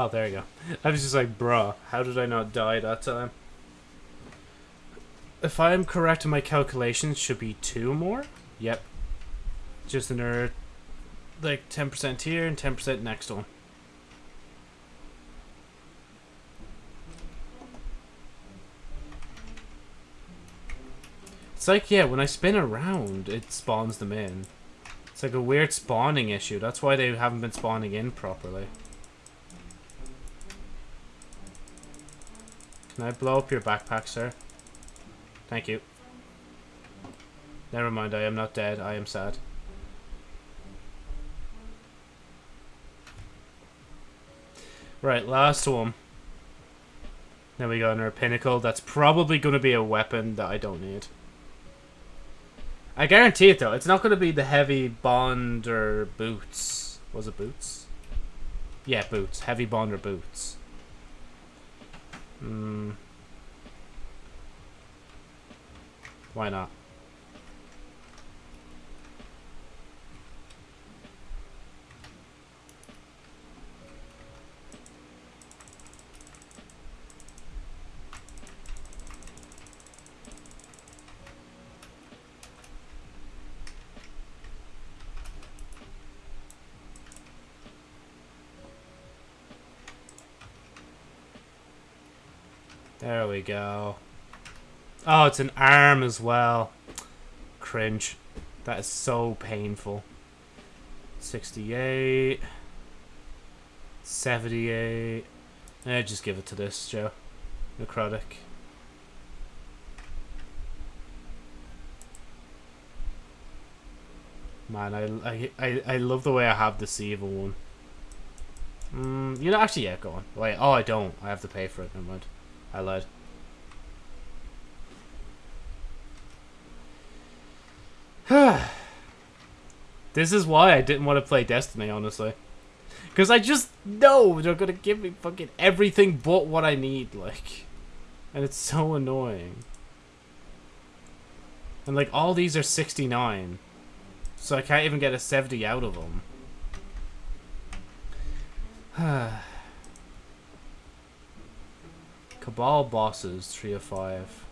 S1: Oh, there you go. I was just like, bruh, how did I not die that time? If I am correct in my calculations, should be two more? Yep. Just another, like, 10% here and 10% next one. It's like, yeah, when I spin around, it spawns them in. It's like a weird spawning issue. That's why they haven't been spawning in properly. Can I blow up your backpack, sir? Thank you. Never mind, I am not dead. I am sad. Right, last one. Then we got another pinnacle. That's probably going to be a weapon that I don't need. I guarantee it, though. It's not going to be the heavy bond or boots. Was it boots? Yeah, boots. Heavy bond or boots. Hmm. Why not? There we go. Oh, it's an arm as well. Cringe. That is so painful. 68. 78. Eh, just give it to this, Joe. Necrotic. Man, I, I, I, love the way I have this evil one. Mm, you know, actually, yeah, go on. Wait, oh, I don't. I have to pay for it. Never mind. I lied. [SIGHS] this is why I didn't want to play Destiny, honestly. Because I just know they're going to give me fucking everything but what I need, like. And it's so annoying. And, like, all these are 69. So I can't even get a 70 out of them. [SIGHS] [SIGHS] Cabal bosses, 3 of 5.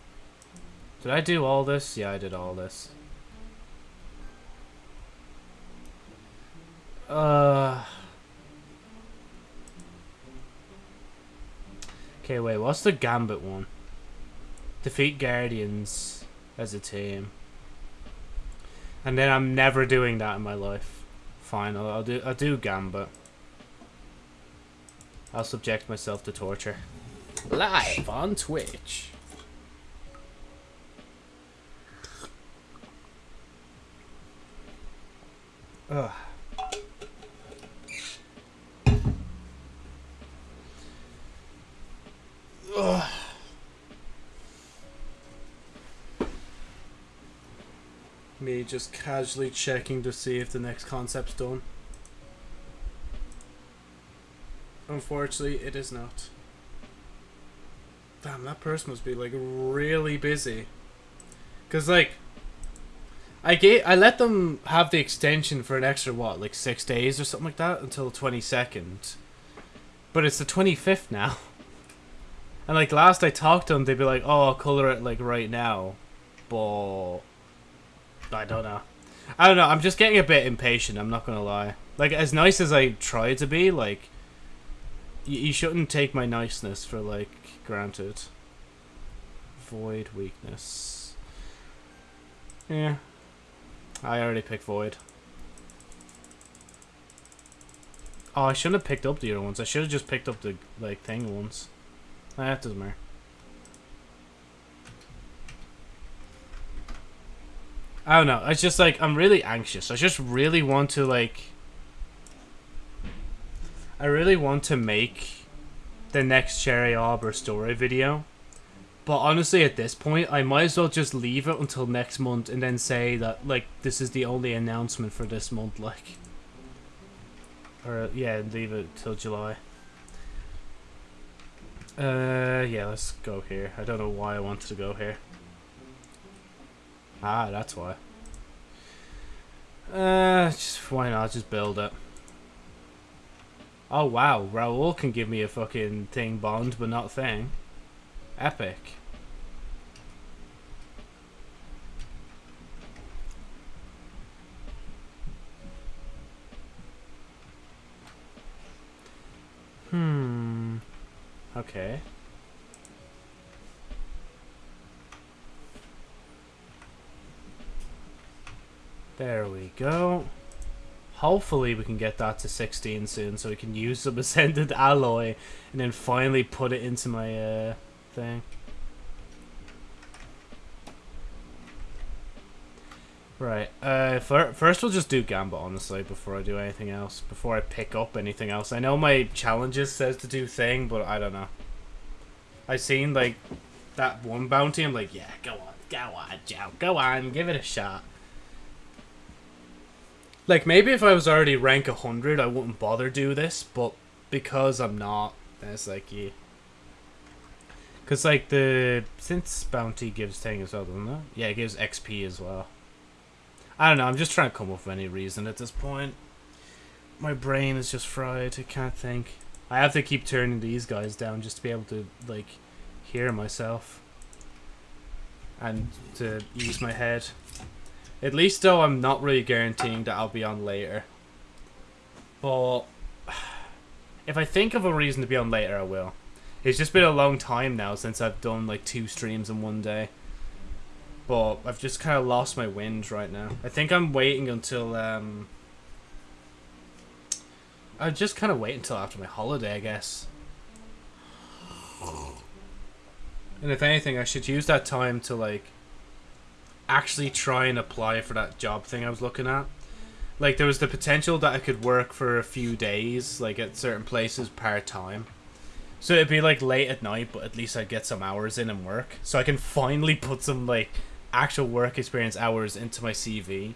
S1: Did I do all this? Yeah, I did all this. Uh... Okay, wait, what's the Gambit one? Defeat Guardians as a team. And then I'm never doing that in my life. Fine, I'll, I'll do I'll do Gambit. I'll subject myself to torture live on Twitch. Ugh. Ugh. Me just casually checking to see if the next concept's done. Unfortunately, it is not. Damn, that person must be like really busy. Cause like, I gave I let them have the extension for an extra what, like six days or something like that until the twenty second. But it's the twenty fifth now. [LAUGHS] And like last I talked to them, they'd be like, "Oh, I'll color it like right now," but I don't know. I don't know. I'm just getting a bit impatient. I'm not gonna lie. Like as nice as I try to be, like you shouldn't take my niceness for like granted. Void weakness. Yeah. I already picked void. Oh, I shouldn't have picked up the other ones. I should have just picked up the like thing ones. That doesn't matter. I don't know. It's just like I'm really anxious. I just really want to like. I really want to make the next Cherry Arbor story video. But honestly, at this point, I might as well just leave it until next month and then say that like this is the only announcement for this month, like. Or yeah, leave it till July. Uh, yeah, let's go here. I don't know why I wanted to go here. Ah, that's why. Uh, just why not just build it? Oh wow, Rahool can give me a fucking thing bond, but not thing. Epic. Hmm. Okay. There we go. Hopefully we can get that to 16 soon so we can use some [LAUGHS] Ascendant Alloy and then finally put it into my uh, thing. Right, uh, fir first we'll just do Gambit, honestly, before I do anything else. Before I pick up anything else. I know my challenges says to do thing, but I don't know. I seen, like, that one bounty, I'm like, yeah, go on, go on, Joe, go on, give it a shot. Like, maybe if I was already rank 100, I wouldn't bother do this, but because I'm not, it's like, yeah. Because, like, the since bounty gives thing as well, doesn't it? Yeah, it gives XP as well. I don't know, I'm just trying to come up with any reason at this point. My brain is just fried, I can't think. I have to keep turning these guys down just to be able to, like, hear myself. And to use my head. At least, though, I'm not really guaranteeing that I'll be on later. But, [SIGHS] if I think of a reason to be on later, I will. It's just been a long time now since I've done, like, two streams in one day. But I've just kind of lost my wind right now. I think I'm waiting until, um... I just kind of wait until after my holiday, I guess. And if anything, I should use that time to, like, actually try and apply for that job thing I was looking at. Like, there was the potential that I could work for a few days, like, at certain places part-time. So it'd be, like, late at night, but at least I'd get some hours in and work. So I can finally [LAUGHS] put some, like, actual work experience hours into my CV.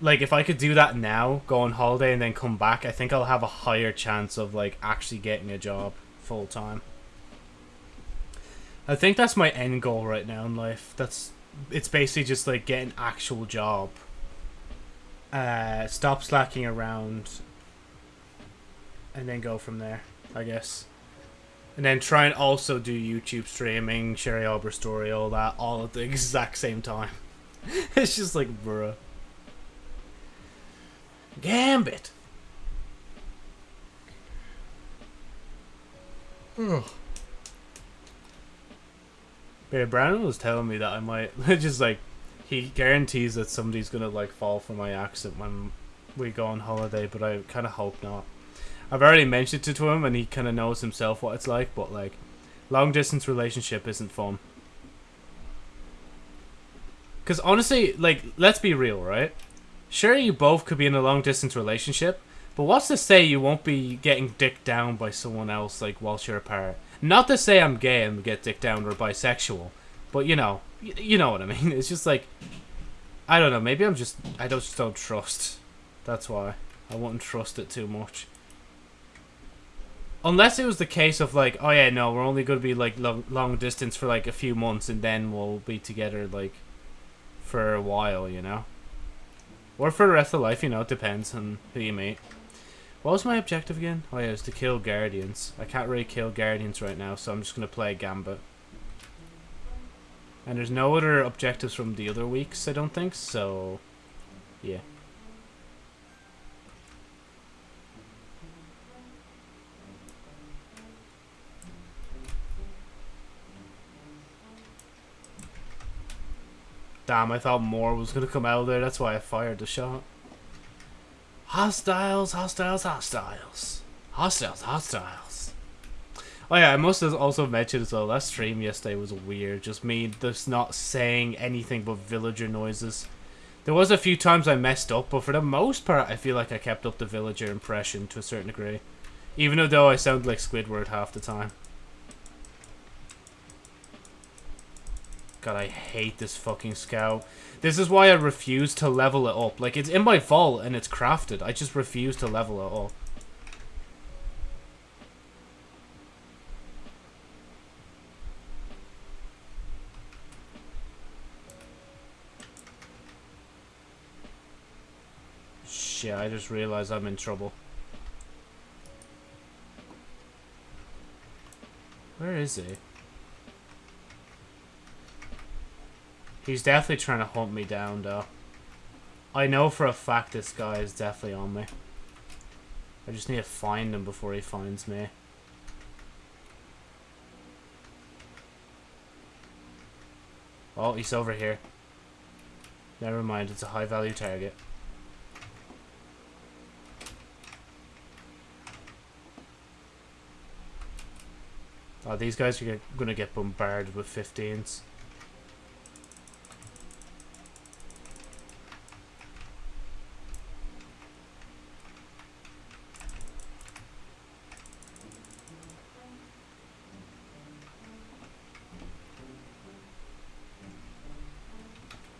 S1: Like, if I could do that now, go on holiday and then come back, I think I'll have a higher chance of, like, actually getting a job full-time. I think that's my end goal right now in life. That's it's basically just like get an actual job. Uh, stop slacking around, and then go from there. I guess, and then try and also do YouTube streaming, Sherry Arbor story, all that, all at the [LAUGHS] exact same time. [LAUGHS] it's just like, bruh. Gambit. Ugh. But yeah, Brandon was telling me that I might [LAUGHS] just like he guarantees that somebody's gonna like fall for my accent when we go on holiday, but I kind of hope not. I've already mentioned it to him, and he kind of knows himself what it's like. But like, long distance relationship isn't fun. Cause honestly, like, let's be real, right? Sure, you both could be in a long distance relationship, but what's to say you won't be getting dicked down by someone else like whilst you're apart? Not to say I'm gay and get dick down or bisexual, but you know, you know what I mean. [LAUGHS] It's just like I don't know. Maybe I'm just I don't just don't trust. That's why I wouldn't trust it too much. Unless it was the case of like, oh yeah, no, we're only to be like long, long distance for like a few months, and then we'll be together like for a while, you know, or for the rest of life. You know, it depends on who you meet. What was my objective again? Oh yeah, it was to kill guardians. I can't really kill guardians right now, so I'm just gonna play Gambit. And there's no other objectives from the other weeks, I don't think. So, yeah. Damn, I thought more was gonna come out of there. That's why I fired the shot. Hostiles, hostiles, hostiles. Hostiles, hostiles. Oh yeah, I must have also mentioned as well, that stream yesterday was weird. Just me just not saying anything but villager noises. There was a few times I messed up, but for the most part, I feel like I kept up the villager impression to a certain degree. Even though I sound like Squidward half the time. God, I hate this fucking scout. This is why I refuse to level it up. Like, it's in my vault and it's crafted. I just refuse to level it up. Shit, I just realized I'm in trouble. Where is he? He's definitely trying to hunt me down, though. I know for a fact this guy is definitely on me. I just need to find him before he finds me. Oh, he's over here. Never mind, it's a high value target. Oh, these guys are gonna get bombarded with 15s.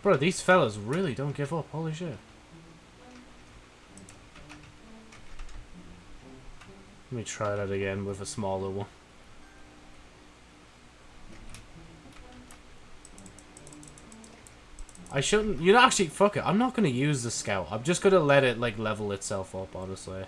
S1: Bro, these fellas really don't give up. Holy shit. Let me try that again with a smaller one. I shouldn't... You know, actually, fuck it. I'm not going to use the scout. I'm just going to let it, like, level itself up, honestly.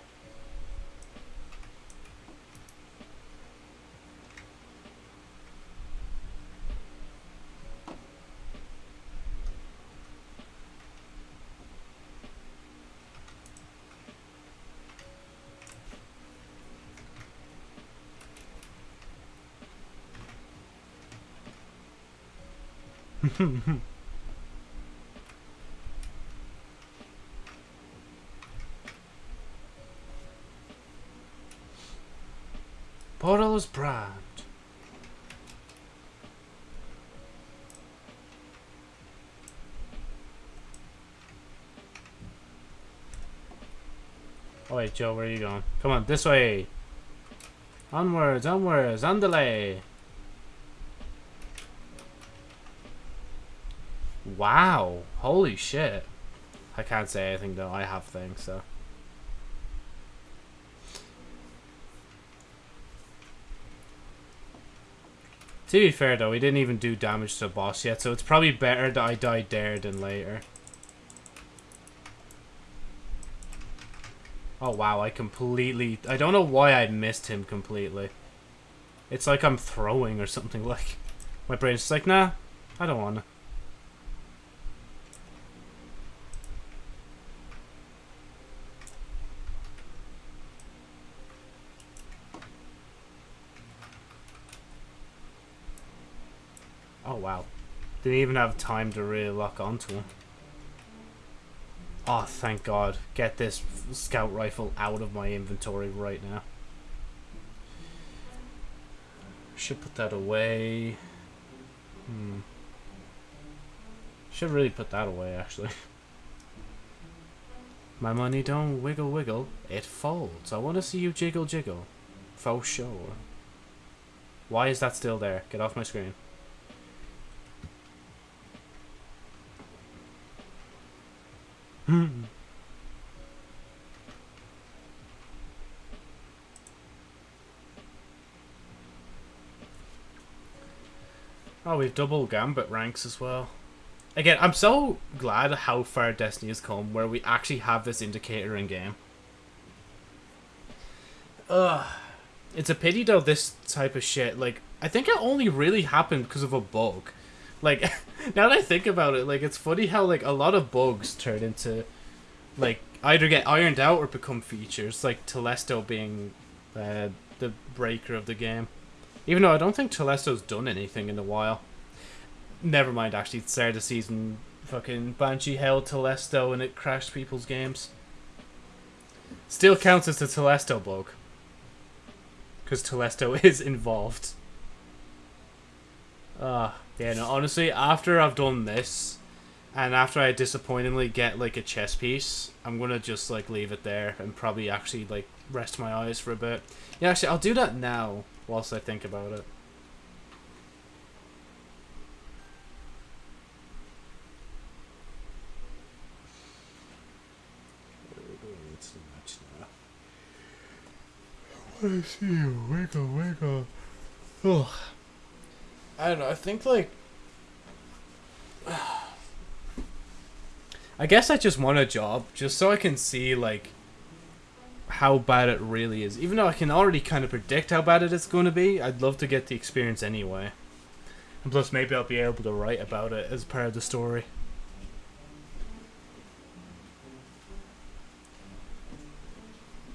S1: Portal is primed. Oh wait, Joe, where are you going? Come on, this way. Onwards, onwards, on. Wow. Holy shit. I can't say anything though. I have things, so. To be fair though, we didn't even do damage to the boss yet, so it's probably better that I died there than later. Oh wow, I completely... I don't know why I missed him completely. It's like I'm throwing or something [LAUGHS] like... My brain's just like, nah, I don't wanna. Oh wow. Didn't even have time to really lock onto him. Oh, thank God. Get this scout rifle out of my inventory right now. Should put that away. Hmm. Should really put that away, actually. [LAUGHS] My money don't wiggle wiggle, it folds. I want to see you jiggle jiggle. For sure. Why is that still there? Get off my screen. [LAUGHS] Oh, we've double Gambit ranks as well. Again, I'm so glad how far Destiny has come, where we actually have this indicator in game. Ugh. It's a pity though, this type of shit, like, I think it only really happened because of a bug. Like, [LAUGHS] now that I think about it, like, it's funny how, like, a lot of bugs turn into, like, either get ironed out or become features, like Telesto being uh, the breaker of the game. Even though I don't think Telesto's done anything in a while. Never mind, actually, start the season, fucking Banshee held Telesto and it crashed people's games. Still counts as the Telesto bug. Because Telesto [LAUGHS] is involved. Ah, uh, yeah, no, honestly, after I've done this, and after I disappointingly get, like, a chess piece, I'm gonna just, like, leave it there and probably actually, like, rest my eyes for a bit. Yeah, actually, I'll do that now whilst I think about it. I see you. Wiggle, wiggle. Ugh. I don't know. I think, like. I guess I just want a job just so I can see, like, how bad it really is. Even though I can already kind of predict how bad it is going to be, I'd love to get the experience anyway. And plus, maybe I'll be able to write about it as part of the story.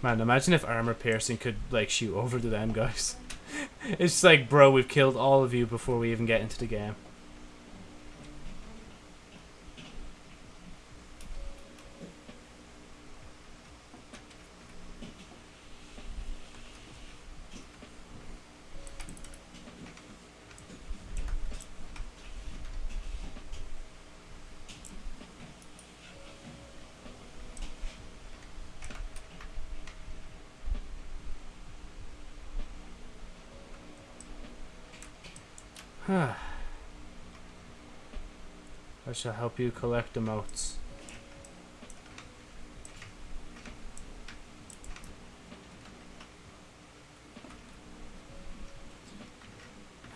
S1: Man, imagine if armor piercing could, like, shoot over to them guys. It's just like, bro, we've killed all of you before we even get into the game. I shall help you collect emotes.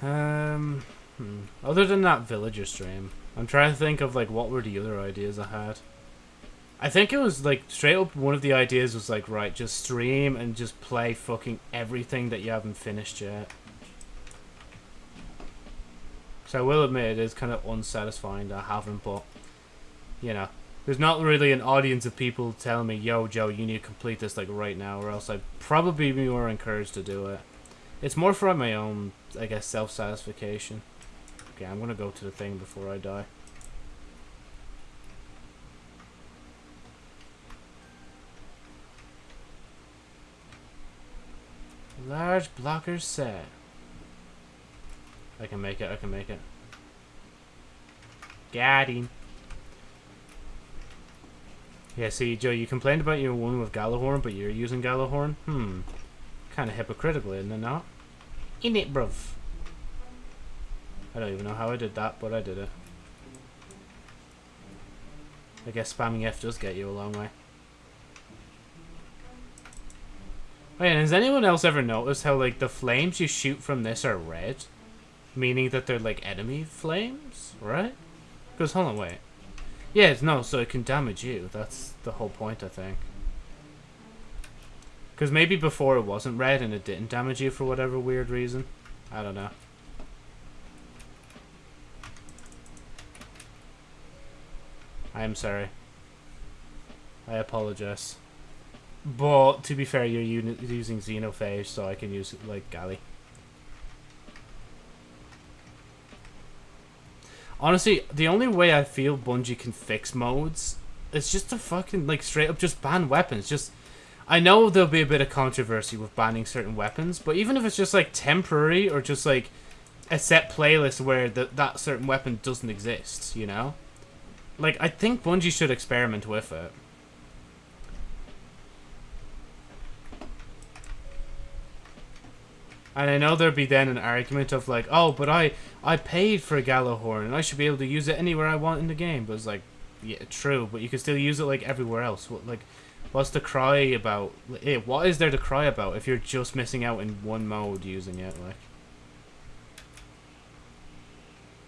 S1: Um, hmm. other than that villager stream, I'm trying to think of like what were the other ideas I had. I think it was like straight up one of the ideas was like right, just stream and just play fucking everything that you haven't finished yet. So I will admit it is kind of unsatisfying that I haven't, but, you know, there's not really an audience of people telling me, yo, Joe, you need to complete this, like, right now, or else I'd probably be more encouraged to do it. It's more for my own, I guess, self-satisfaction. Okay, I'm gonna go to the thing before I die. Large blocker set. I can make it, I can make it. Got him. Yeah, see, Joe, you complained about your one with Gjallarhorn, but you're using Gjallarhorn? Hmm. Kind of hypocritical, isn't it not? In it, bruv. I don't even know how I did that, but I did it. I guess spamming F does get you a long way. Wait, has anyone else ever noticed how, like, the flames you shoot from this are red? Meaning that they're like enemy flames, right? Because hold on, wait. Yeah, no, so it can damage you. That's the whole point, I think. Because maybe before it wasn't red and it didn't damage you for whatever weird reason. I don't know. I am sorry. I apologize. But, to be fair, you're using Xenophage, so I can use, like, Galley. Honestly, the only way I feel Bungie can fix modes is just to fucking, like, straight up just ban weapons. Just, I know there'll be a bit of controversy with banning certain weapons, but even if it's just, like, temporary or just, like, a set playlist where the, that certain weapon doesn't exist, you know? Like, I think Bungie should experiment with it. And I know there'd be then an argument of like, oh, but I I paid for a Gjallarhorn and I should be able to use it anywhere I want in the game. But it's like, yeah, true, but you can still use it like everywhere else. What like, what's the cry about? Eh, what is there to cry about if you're just missing out in one mode using it? Like,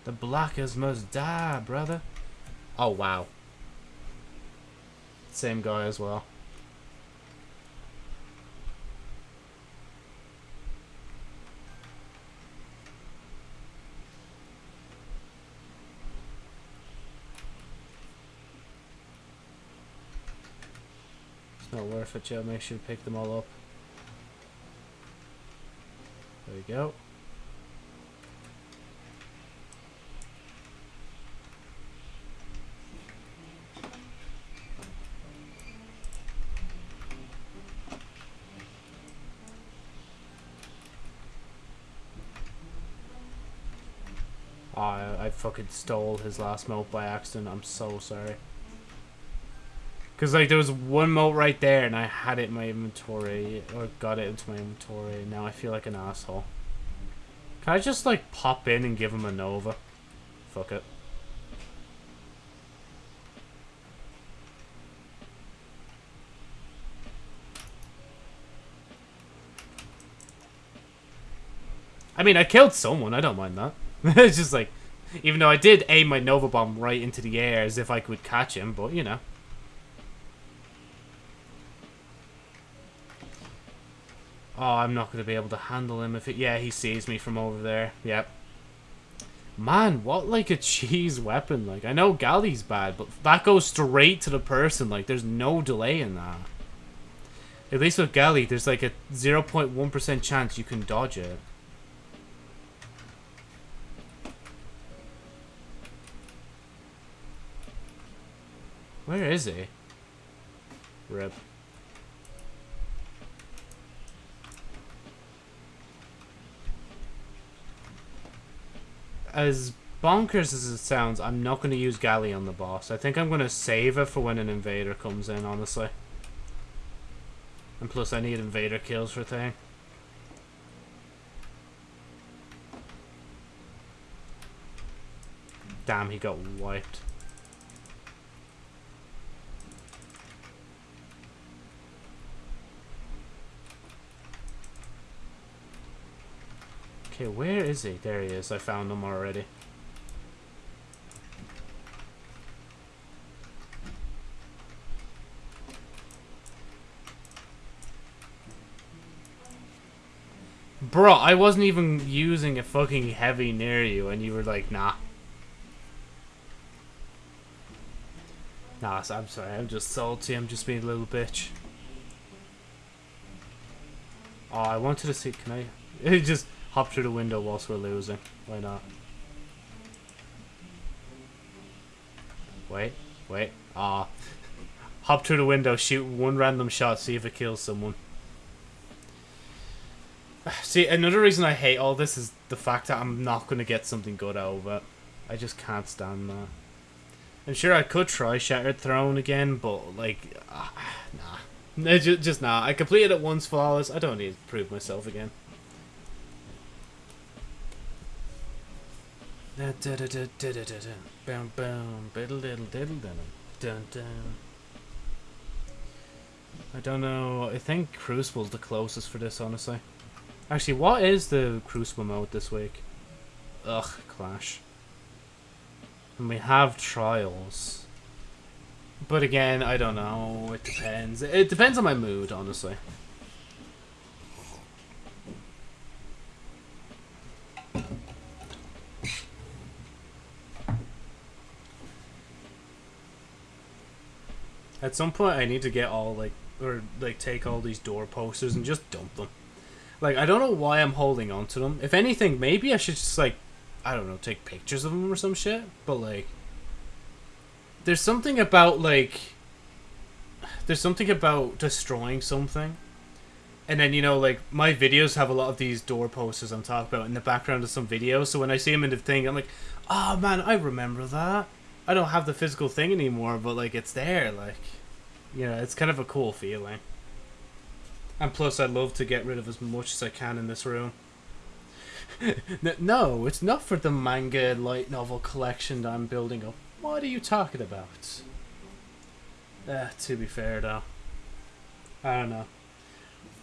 S1: the blockers must die, brother. Oh wow. Same guy as well. Not worth it, Joe. Make sure you pick them all up. There we go. I, fucking stole his last mote by accident. I'm so sorry. Because, like, there was one mote right there, and I had it in my inventory, or got it into my inventory, and now I feel like an asshole. Can I just, like, pop in and give him a Nova? Fuck it. I mean, I killed someone. I don't mind that. [LAUGHS] it's just like, even though I did aim my Nova Bomb right into the air as if I could catch him, but, you know. Oh, I'm not going to be able to handle him if it... Yeah, he sees me from over there. Yep. Man, what, like, a [LAUGHS] cheese weapon. Like, I know Galley's bad, but that goes straight to the person. Like, there's no delay in that. At least with Galley, there's, like, a 0.1% chance you can dodge it. Where is he? Rip. As bonkers as it sounds, I'm not going to use Galley on the boss. I think I'm going to save it for when an invader comes in, honestly. And plus, I need invader kills for thing. Damn, he got wiped. Okay, where is he? There he is. I found him already. Bro, I wasn't even using a fucking heavy near you and you were like, nah. Nah, I'm sorry, I'm just salty, I'm just being a little bitch. Oh, I wanted to see, can I... It [LAUGHS] just hop through the window whilst we're losing. Why not? Wait, wait. Ah. hop through the window, shoot one random shot, see if it kills someone. [SIGHS] See, another reason I hate all this is the fact that I'm not going to get something good out of it. I just can't stand that. I'm sure I could try Shattered Throne again, but, like, uh, nah. Just, just nah. I completed it once flawless. I don't need to prove myself again. I don't know. I think Crucible's the closest for this, honestly. Actually, what is the Crucible mode this week? Ugh, Clash. And we have Trials. But again, I don't know. It depends. It depends on my mood, honestly. At some point, I need to get all like, or like, take all these door posters and just dump them. Like, I don't know why I'm holding on to them. If anything, maybe I should just like, I don't know, take pictures of them or some shit. But like, there's something about like, there's something about destroying something. And then, you know, like, my videos have a lot of these door posters I'm talking about in the background of some videos. So when I see them in the thing, I'm like, oh man, I remember that. I don't have the physical thing anymore, but like it's there, like you know, it's kind of a cool feeling. And plus, I'd love to get rid of as much as I can in this room. [LAUGHS] No, it's not for the manga light novel collection that I'm building up. What are you talking about? Uh, to be fair, though. I don't know.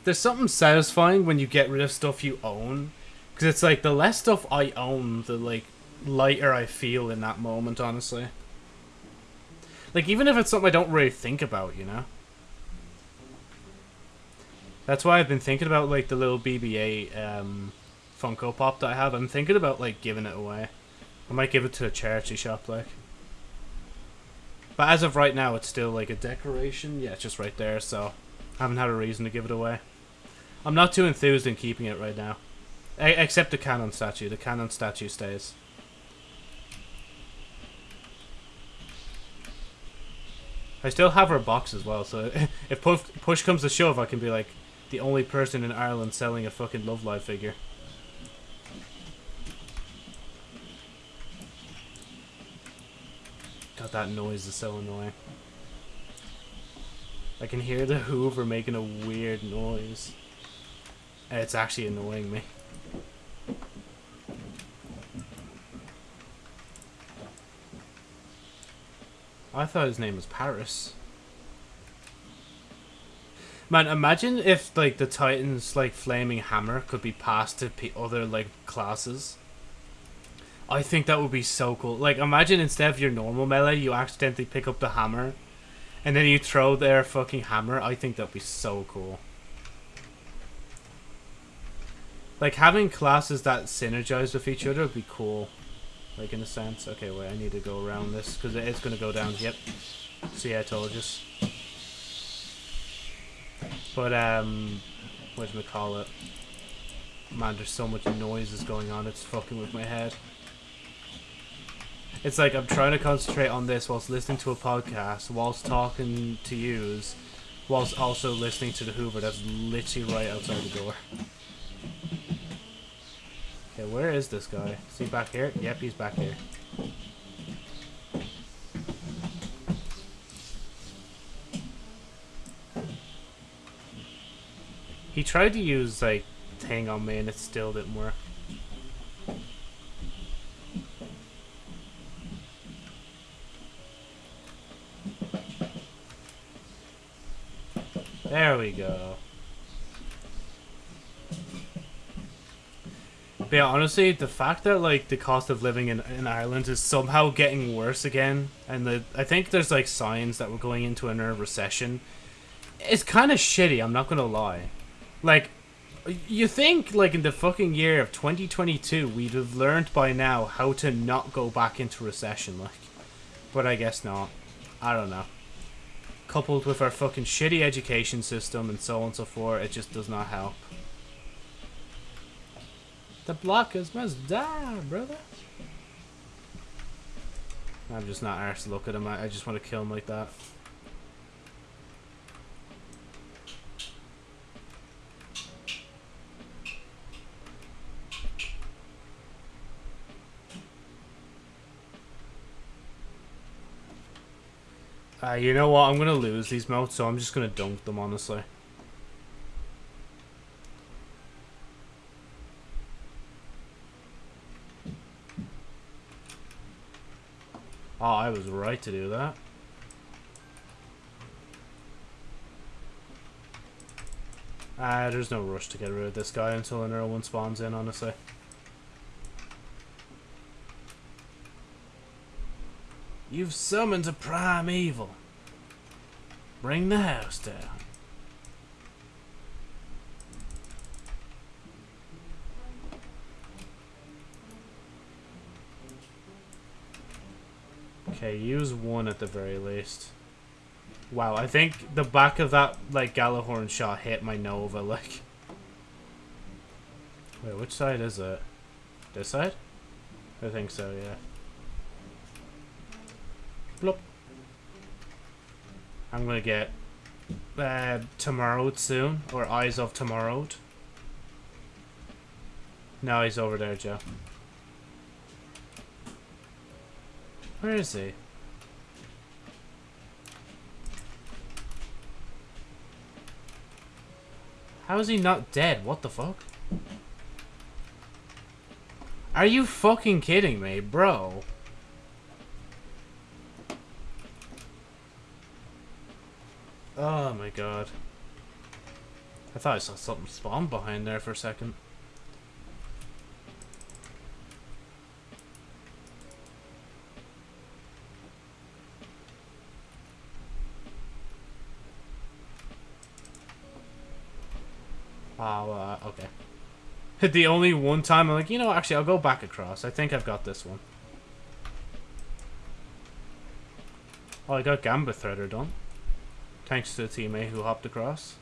S1: There's something satisfying when you get rid of stuff you own. Because it's like, the less stuff I own, the, like, lighter I feel in that moment, honestly. Like, even if it's something I don't really think about, you know? That's why I've been thinking about, like, the little BB-8, um... Funko Pop that I have. I'm thinking about like giving it away. I might give it to a charity shop, like. But as of right now, it's still like a decoration. Yeah, it's just right there, so I haven't had a reason to give it away. I'm not too enthused in keeping it right now. A except the cannon statue. The cannon statue stays. I still have her box as well, so [LAUGHS] if push, push comes to shove, I can be like the only person in Ireland selling a fucking Love Live figure. God, that noise is so annoying. I can hear the Hoover making a weird noise. And it's actually annoying me. I thought his name was Paris. Man, imagine if like the Titan's like flaming hammer could be passed to other like classes. I think that would be so cool. Like, imagine instead of your normal melee, you accidentally pick up the hammer, and then you throw their fucking hammer. I think that'd be so cool. Like, having classes that synergize with each other would be cool. Like, in a sense. Okay, wait, I need to go around this, because it's going to go down. Yep. See, I told you. But, um, what we call it? Man, there's so much noises going on, it's fucking with my head. It's like I'm trying to concentrate on this whilst listening to a podcast, whilst talking to yous, whilst also listening to the Hoover that's literally right outside the door. Okay, where is this guy? Is he back here? Yep, he's back here. He tried to use, like, thing on me and it still didn't work. There we go. Yeah, honestly, the fact that like the cost of living in, in Ireland is somehow getting worse again, and the I think there's like signs that we're going into another recession. It's kind of shitty. I'm not gonna lie. Like, you think like in the fucking year of 2022 we'd have learned by now how to not go back into recession, like, but I guess not. I don't know coupled with our fucking shitty education system and so on and so forth, it just does not help. The blockers must die, brother. I'm just not arsed to look at him. I, I just want to kill him like that. Uh, you know what? I'm gonna lose these motes, so I'm just gonna dunk them, honestly. Oh, I was right to do that. Ah, there's no rush to get rid of this guy until another one spawns in, honestly. You've summoned a prime evil. Bring the house down. Okay, use one at the very least. Wow, I think the back of that, like, Gjallarhorn shot hit my Nova, [LAUGHS] like... Wait, which side is it? This side? I think so, yeah. Blop. I'm gonna get uh, Tomorrow soon, or Eyes of Tomorrow. No, he's over there, Joe. Where is he? How is he not dead? What the fuck? Are you fucking kidding me, bro? Oh my god. I thought I saw something spawn behind there for a second. Uh, okay. the only one time I'm like, you know, actually, I'll go back across. I think I've got this one. Oh, I got Gambit Threader done. Thanks to the teammate who hopped across.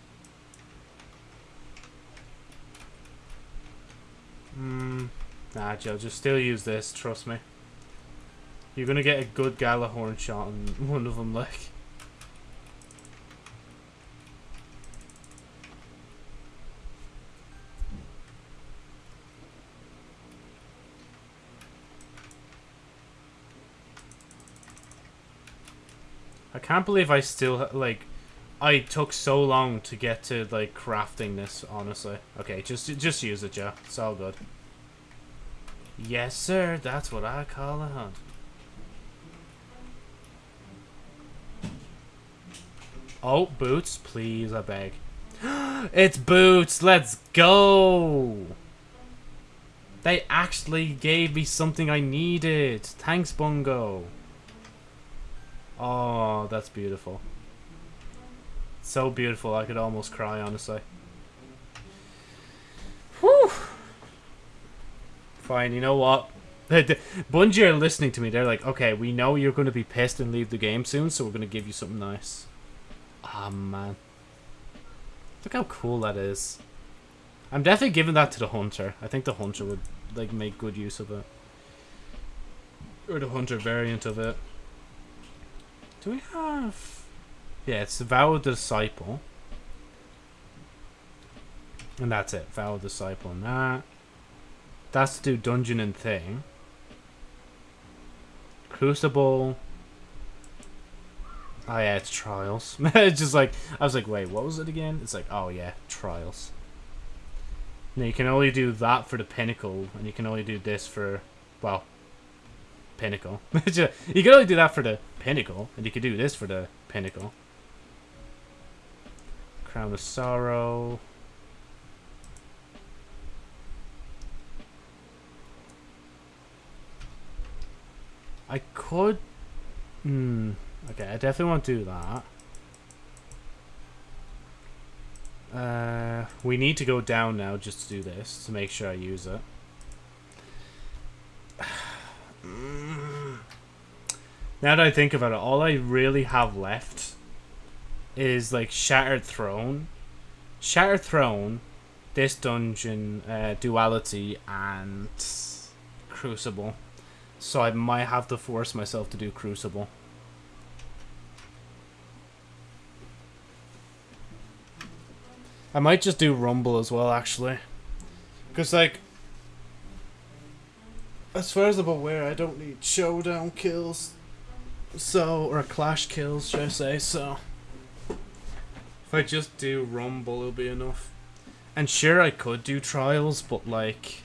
S1: Hmm. Nah, Joe, just still use this, trust me. You're gonna get a good Gjallarhorn shot on [LAUGHS] one of them, like. I can't believe I still, like, I took so long to get to, like, crafting this, honestly. Okay, just just use it, Joe. It's all good. Yes, sir. That's what I call a hunt. Oh, boots, please, I beg. [GASPS] it's boots. Let's go. They actually gave me something I needed. Thanks, Bungo. Oh, that's beautiful. So beautiful, I could almost cry, honestly. Whew. Fine, you know what? [LAUGHS] Bungie are listening to me. They're like, okay, we know you're going to be pissed and leave the game soon, so we're going to give you something nice. Ah, oh, man. Look how cool that is. I'm definitely giving that to the Hunter. I think the Hunter would, like, make good use of it. Or the Hunter variant of it. Do we have... Yeah, it's Vow Disciple. And that's it. Vow Disciple and that. That's to do Dungeon and Thing. Crucible. Oh yeah, it's Trials. [LAUGHS] it's just like, I was like, wait, what was it again? It's like, oh yeah, Trials. Now you can only do that for the Pinnacle, and you can only do this for, well, Pinnacle. [LAUGHS] you can only do that for the Pinnacle, and you could do this for the Pinnacle. Crown of Sorrow. I could... Hmm. Okay, I definitely won't do that. Uh, we need to go down now just to do this, to make sure I use it. [SIGHS] Now that I think about it, all I really have left is like Shattered Throne, Shattered Throne, this dungeon, uh, Duality, and Crucible. So I might have to force myself to do Crucible. I might just do Rumble as well, actually. Because, like, as far as I'm aware, I don't need showdown kills so, or clash kills, should I say, so. If I just do Rumble, it'll be enough. And sure, I could do Trials, but like...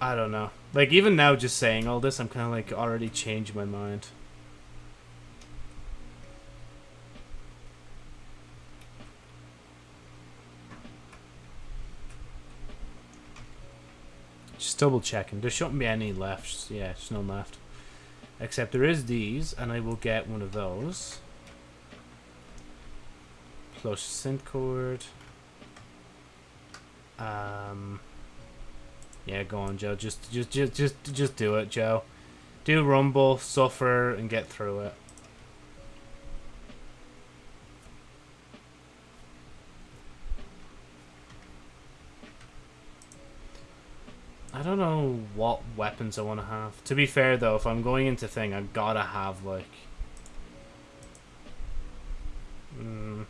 S1: I don't know. Like, even now, just saying all this, I'm kind of like already changing my mind. Just double checking. There shouldn't be any left. Yeah, there's none left. Except there is these, and I will get one of those. Plus synth cord. Um. Yeah, go on, Joe. Just, just, just, just, just do it, Joe. Do rumble, suffer, and get through it. I don't know what weapons I want to have. To be fair, though, if I'm going into thing, I gotta have, like... Mm,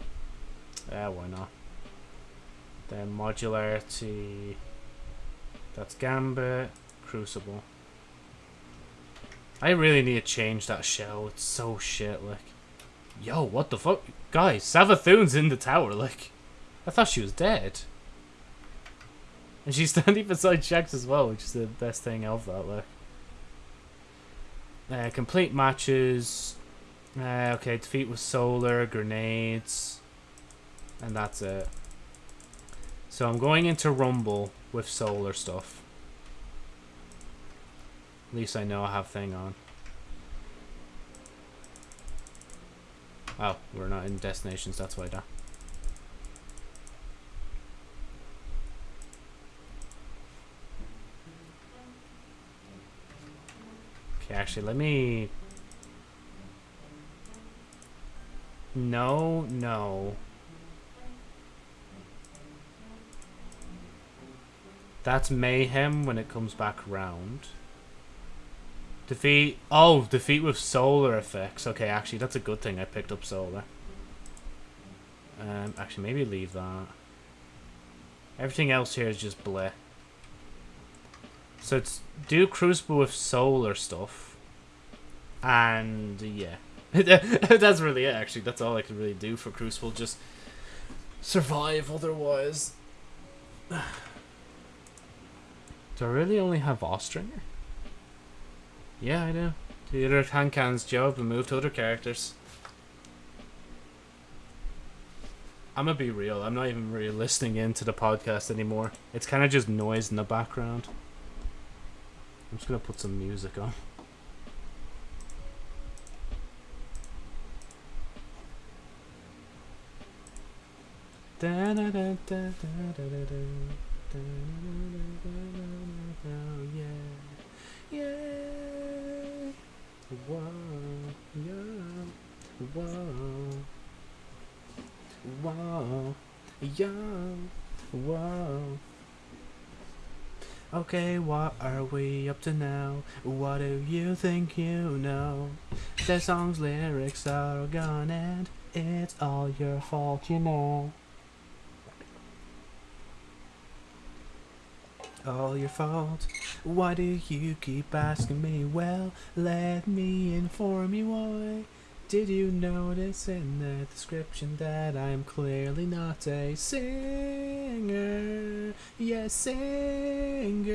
S1: yeah, why not? Then modularity... That's Gambit. Crucible. I really need to change that shell. It's so shit, like... Yo, what the fuck? Guys, Savathun's in the tower, like... I thought she was dead. And she's [LAUGHS] standing beside Shax as well, which is the best thing of that, look. Uh, complete matches. Uh, okay, defeat with solar, grenades. And that's it. So I'm going into Rumble with solar stuff. At least I know I have thing on. Oh, we're not in destinations, that's why that. Okay, actually, let me... No, no. That's Mayhem when it comes back round. Defeat... Oh, defeat with solar effects. Okay, actually, that's a good thing I picked up solar. Um, actually, maybe leave that. Everything else here is just bleh. So it's do Crucible with solar stuff. And yeah. [LAUGHS] That's really it actually. That's all I can really do for Crucible. Just survive otherwise. [SIGHS] do I really only have Austringer? Yeah, I do. The other hand cannons job and move to other characters. I'm gonna be real. I'm not even really listening into the podcast anymore. It's kind of just noise in the background. I'm just gonna put some music on. Yeah, yeah, whoa, yeah, whoa, yeah, whoa. Okay, what are we up to now? What do you think you know? The song's lyrics are gone and it's all your fault, you know. All your fault. Why do you keep asking me? Well, let me inform you why. Did you notice in the description that I'm clearly not a singer? Yes, singer.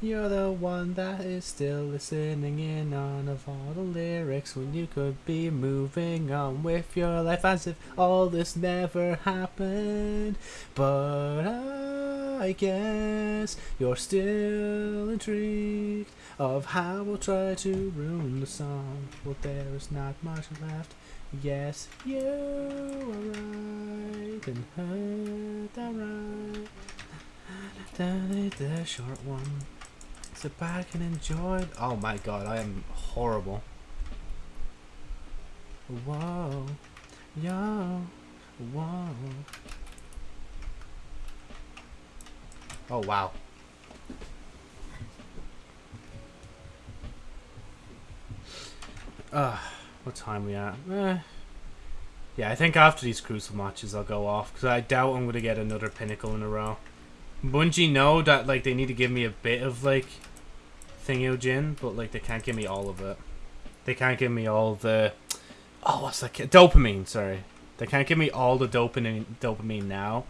S1: You're the one that is still listening in on of all the lyrics when you could be moving on with your life as if all this never happened. But I guess you're still intrigued of how we'll try to ruin the song. Well, there is not much left. Yes, you are right and heard that right. That is the short one. Sit back and enjoy. Oh my god, I am horrible. Whoa, yo, whoa. Oh wow. Uh, what time we at? Eh. Yeah, I think after these Crucible matches I'll go off because I doubt I'm going to get another Pinnacle in a row. Bungie know that like they need to give me a bit of like Jin, but like they can't give me all of it. They can't give me all the oh what's that dopamine? Sorry, they can't give me all the dopamine dopamine now.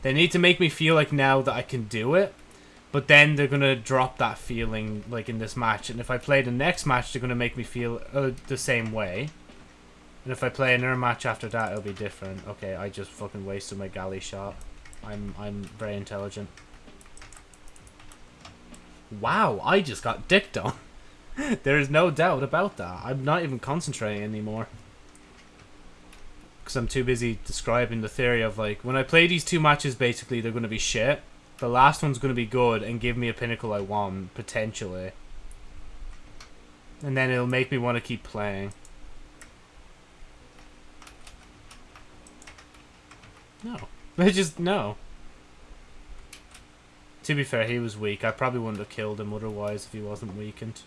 S1: They need to make me feel like now that I can do it, but then they're gonna drop that feeling like in this match. And if I play the next match, they're gonna make me feel uh, the same way. And if I play another match after that, it'll be different. Okay, I just fucking wasted my galley shot. I'm I'm very intelligent. Wow, I just got dicked on. [LAUGHS] there is no doubt about that. I'm not even concentrating anymore. Because I'm too busy describing the theory of, like, when I play these two matches, basically, they're going to be shit. The last one's going to be good and give me a pinnacle I want, potentially. And then it'll make me want to keep playing. No. [LAUGHS] I just, no. To be fair, he was weak. I probably wouldn't have killed him otherwise if he wasn't weakened.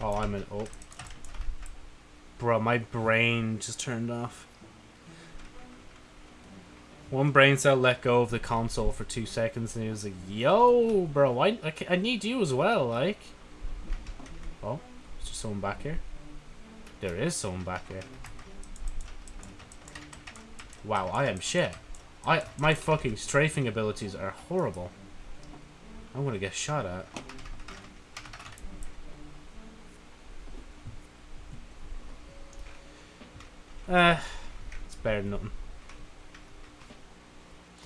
S1: Oh, I'm an... Oh. Bro, my brain just turned off. One brain cell let go of the console for two seconds and he was like, Yo, bro, I, I, I need you as well, like. Oh, is there someone back here? There is someone back here. Wow, I am shit. I my fucking strafing abilities are horrible. I'm gonna get shot at. Uh, it's better than nothing.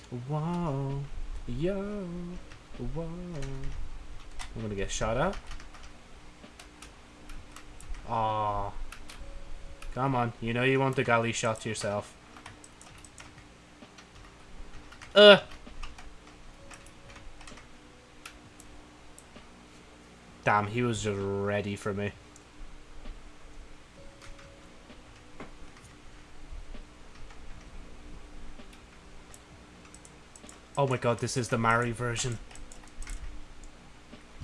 S1: Whoa, yo, whoa. I'm gonna get shot at. Aw. Come on, you know you want the galley shot to yourself. Uh. Damn, he was just ready for me. Oh my god, this is the Mari version.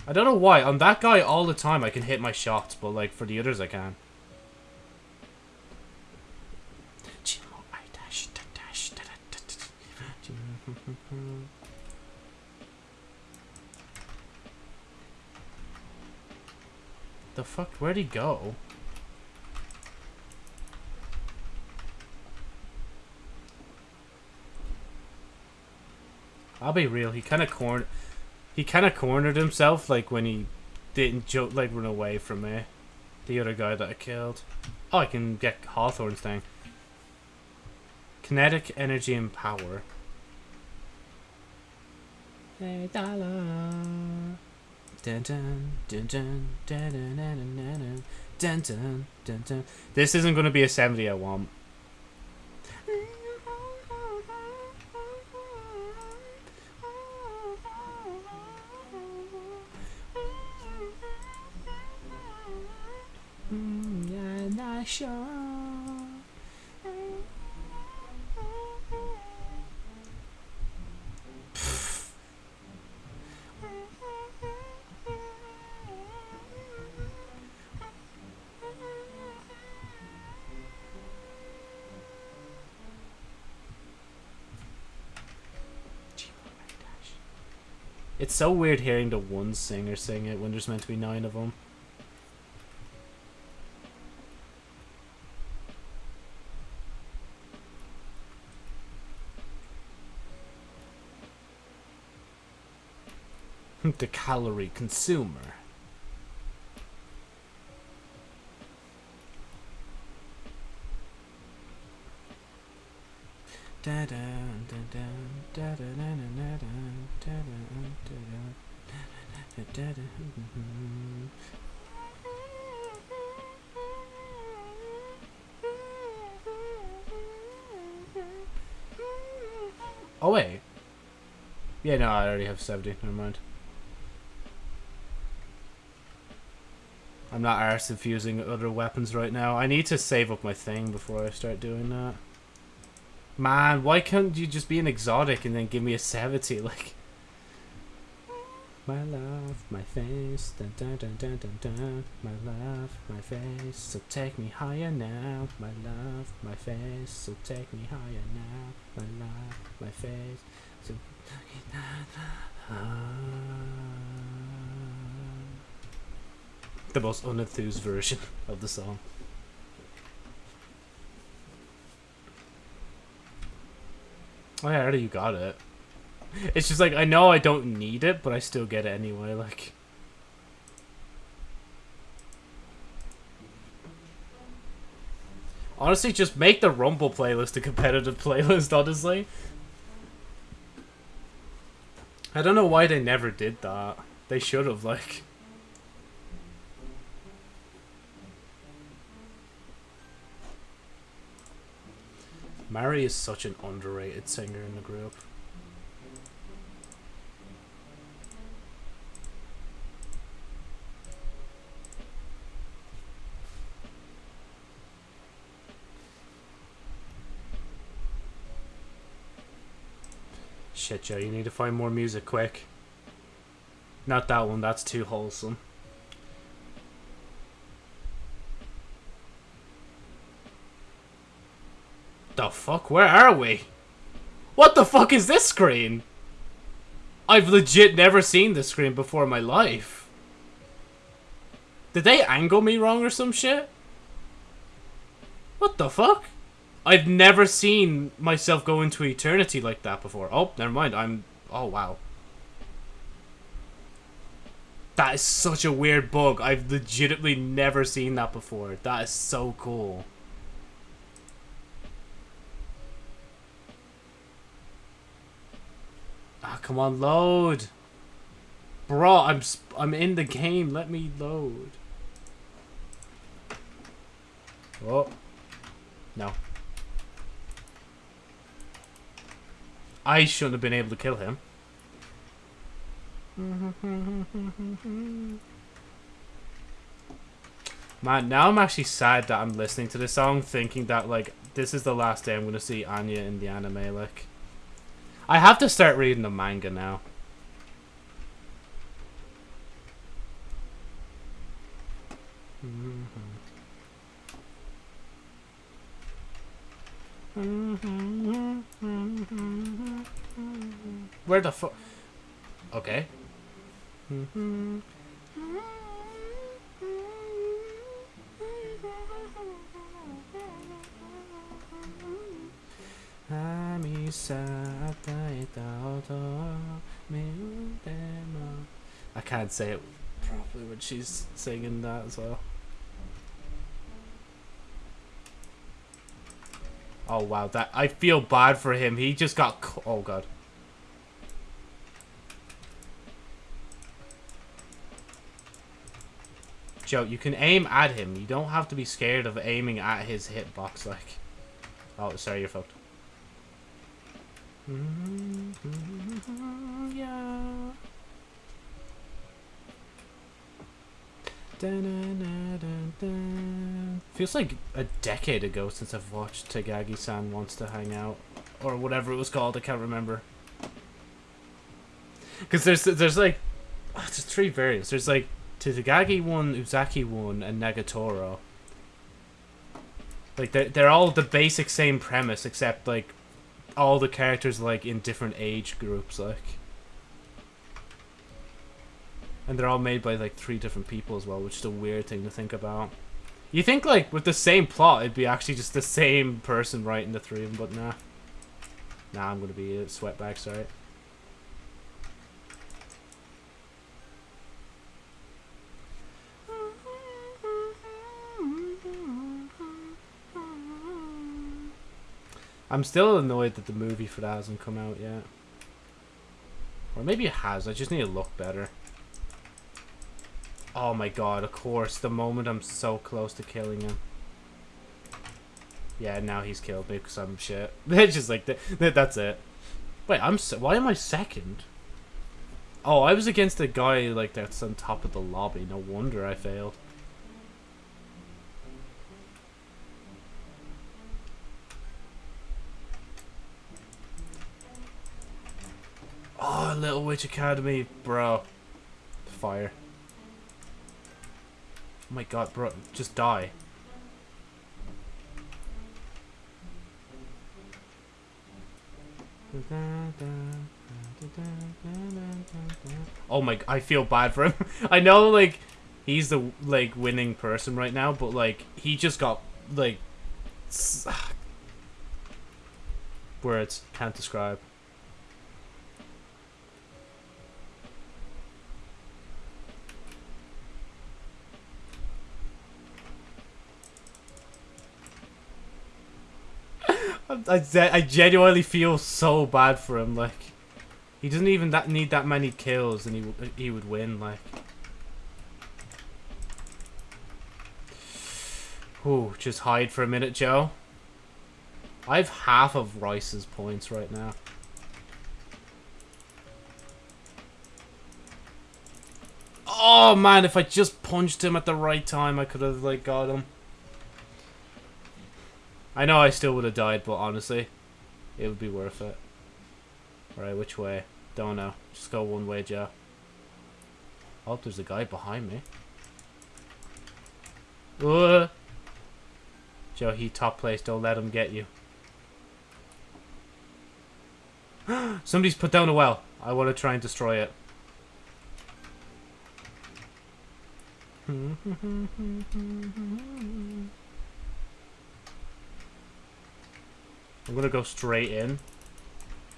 S1: I don't know why. On that guy, all the time, I can hit my shots, but, like, for the others, I can. The fuck? Where'd he go? I'll be real. He kind of cornered. He kind of cornered himself, like when he didn't joke, like run away from me. The other guy that I killed. Oh, I can get Hawthorne's thing. Kinetic energy and power. Hey, dollar. Dun dun dun dun dun dun dun dun dun dun. This isn't going to be a 70 I want. It's so weird hearing the one singer sing it when there's meant to be nine of them. [LAUGHS] the calorie consumer. Oh wait. Yeah, no, I already have 70. Never mind. I'm not arse infusing other weapons right now. I need to save up my thing before I start doing that. Man, why can't you just be an exotic and then give me a 70? [LAUGHS] Like, my love, my face, dun dun dun dun dun dun. My love, my face, so take me higher now. My love, my face, so take me higher now. My love, my face, so. Take me higher. [LAUGHS] The most unenthused version of the song. Oh yeah, I already got it. It's just like, I know I don't need it, but I still get it anyway, like... Honestly, just make the Rumble playlist a competitive [LAUGHS] playlist, honestly. I don't know why they never did that. They should have, like... Mari is such an underrated singer in the group. Shit, Joe, you need to find more music quick. Not that one, that's too wholesome. The fuck? Where are we? What the fuck is this screen? I've legit never seen this screen before in my life. Did they angle me wrong or some shit? What the fuck? I've never seen myself go into eternity like that before. Oh, never mind. I'm. Oh wow. That is such a weird bug. I've legitimately never seen that before. That is so cool. Come on, load. Bro, I'm I'm in the game. Let me load. Oh. No. I shouldn't have been able to kill him. [LAUGHS] Man, now I'm actually sad that I'm listening to this song, thinking that, like, this is the last day I'm going to see Anya in the anime, like. I have to start reading the manga now. Where the fuck? Okay. I can't say it properly when she's singing that as well. Oh wow, that I feel bad for him. He just got oh god. Joe, you can aim at him. You don't have to be scared of aiming at his hitbox like. Oh, sorry, you're fucked. Yeah. Dun-dun-dun-dun-dun. Feels like a decade ago since I've watched Takagi-san Wants to Hang Out. Or whatever it was called, I can't remember. Because there's, there's like... Ah, oh, there's three variants. There's like Takagi one, Uzaki one, and Nagatoro. Like, they're, they're all the basic same premise, except like all the characters like in different age groups, like. And they're all made by like three different people as well, which is a weird thing to think about. You think like with the same plot, it'd be actually just the same person writing the three of them, but nah. Nah, I'm gonna be a sweatbag, sorry. I'm still annoyed that the movie for that hasn't come out yet. Or maybe it has, I just need to look better. Oh my god, of course, the moment I'm so close to killing him. Yeah, now he's killed me because I'm shit. [LAUGHS] It's just like, that. that's it. Wait, I'm se why am I second? Oh, I was against a guy like that's on top of the lobby. No wonder I failed. Oh, Little Witch Academia, bro. Fire. Oh my god, bro, just die. Oh my, I feel bad for him. [LAUGHS] I know, like, he's the, like, winning person right now, but, like, he just got, like, words, [SIGHS] can't describe. I, I genuinely feel so bad for him. Like, he doesn't even that need that many kills, and he he would win. Like, Ooh, just hide for a minute, Joe. I have half of Rice's points right now. Oh man, if I just punched him at the right time, I could have like got him. I know I still would have died, but honestly, it would be worth it. Alright, which way? Don't know. Just go one way, Joe. Oh, there's a guy behind me. Uh. Joe, he top place. Don't let him get you. [GASPS] Somebody's put down a well. I want to try and destroy it. [LAUGHS] I'm gonna go straight in.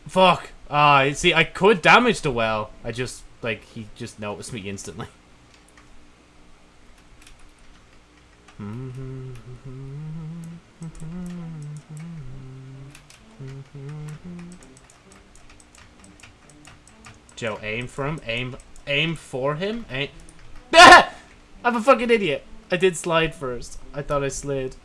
S1: Fuck! Ah, uh, see, I could damage the well. I just, like, he just noticed me instantly. Joe, aim for him. Aim, aim for him. Aim. [LAUGHS] I'm a fucking idiot. I did slide first. I thought I slid.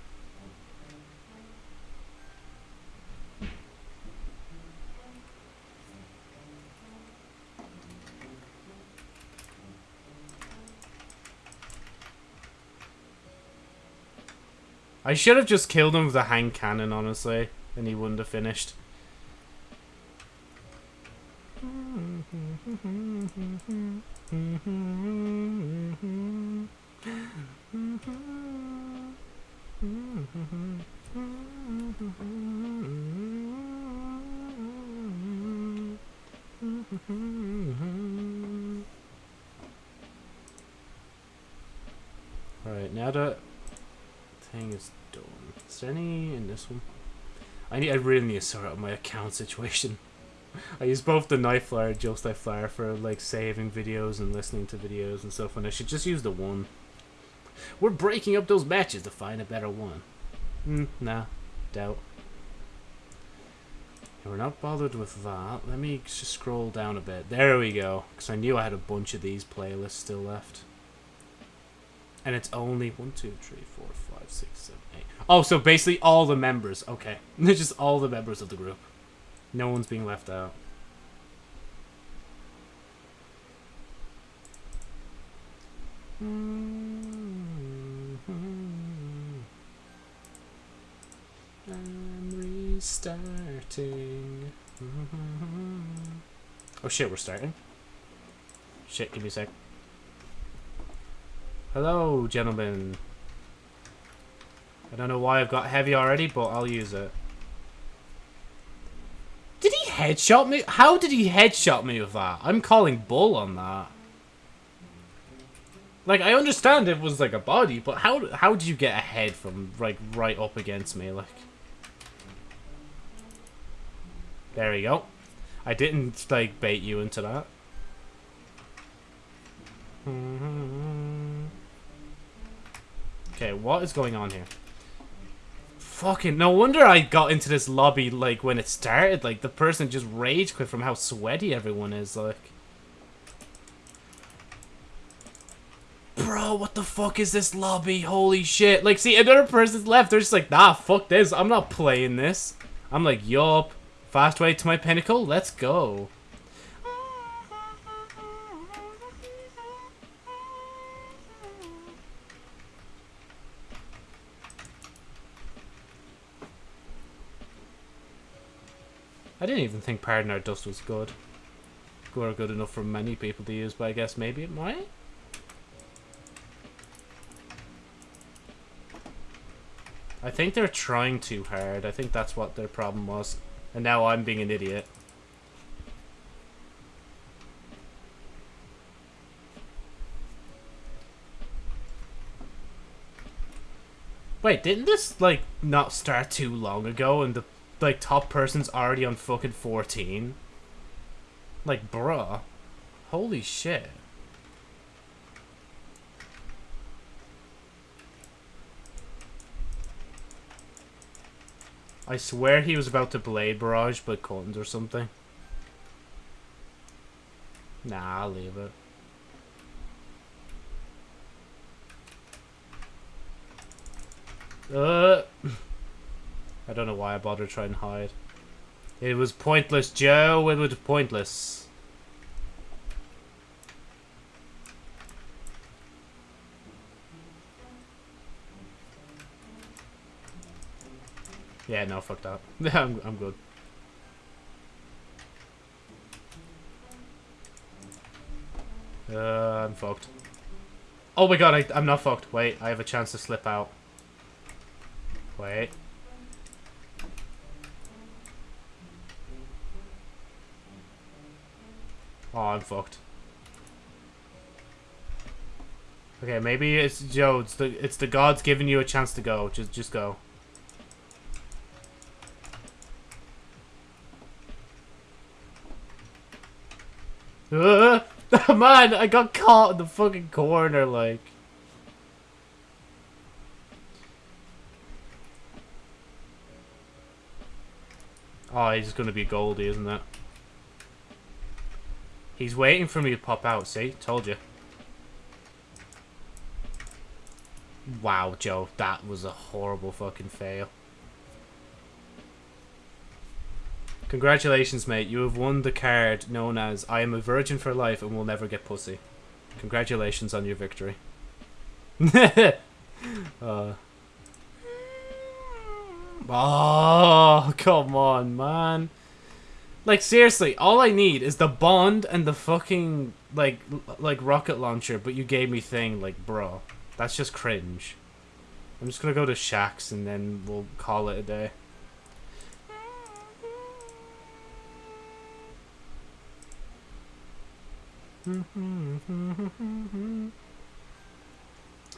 S1: I should have just killed him with a hand cannon, honestly, and he wouldn't have finished. Alright, now that thing is. Is there any in this one? I need I really need to sort out my account situation. [LAUGHS] I use both the Night Flyer and Night Flyer for like saving videos and listening to videos and stuff, and I should just use the one. We're breaking up those matches to find a better one. Hmm, nah, doubt. we're not bothered with that. Let me just scroll down a bit. There we go. Because I knew I had a bunch of these playlists still left. And it's only one, two, three, four, five, six, seven, eight. Oh, so basically all the members. Okay. [LAUGHS] Just all the members of the group. No one's being left out. Mm-hmm. I'm restarting. Mm-hmm. Oh shit, we're starting? Shit, give me a sec. Hello, gentlemen. I don't know why I've got heavy already, but I'll use it. Did he headshot me? How did he headshot me with that? I'm calling bull on that. Like, I understand it was like a body, but how how did you get a head from, like, right up against me, like? There we go. I didn't, like, bait you into that. [LAUGHS] Okay, what is going on here? Fucking, no wonder I got into this lobby, like, when it started. Like, the person just rage quit from how sweaty everyone is, like. Bro, what the fuck is this lobby? Holy shit. Like, see, another person's left. They're just like, nah, fuck this. I'm not playing this. I'm like, yup. Fast way to my pinnacle? Let's go. I didn't even think Pardon Our Dust was good. Or good enough for many people to use, but I guess maybe it might? I think they're trying too hard. I think that's what their problem was. And now I'm being an idiot. Wait, didn't this, like, not start too long ago and the like top person's already on fucking 14. Like, bruh. Holy shit. I swear he was about to blade barrage, but couldn't or something. Nah, I'll leave it. Uh... I don't know why I bothered trying to hide. It was pointless, Joe. It was pointless. Yeah, no, fuck that. [LAUGHS] I'm, I'm good. Uh, I'm fucked. Oh my god, I, I'm not fucked. Wait, I have a chance to slip out. Wait. Oh, I'm fucked. Okay, maybe it's Joe. It's the it's the gods giving you a chance to go. Just just go. Uh, [LAUGHS] man, I got caught in the fucking corner, like. Oh, he's gonna be Goldie, isn't it? He's waiting for me to pop out, see? Told you. Wow, Joe, that was a horrible fucking fail. Congratulations, mate. You have won the card known as I am a virgin for life and will never get pussy. Congratulations on your victory. [LAUGHS] uh. Oh, come on, man. Like, seriously, all I need is the bond and the fucking, like, like rocket launcher, but you gave me thing, like, bro. That's just cringe. I'm just gonna go to Shaxx and then we'll call it a day.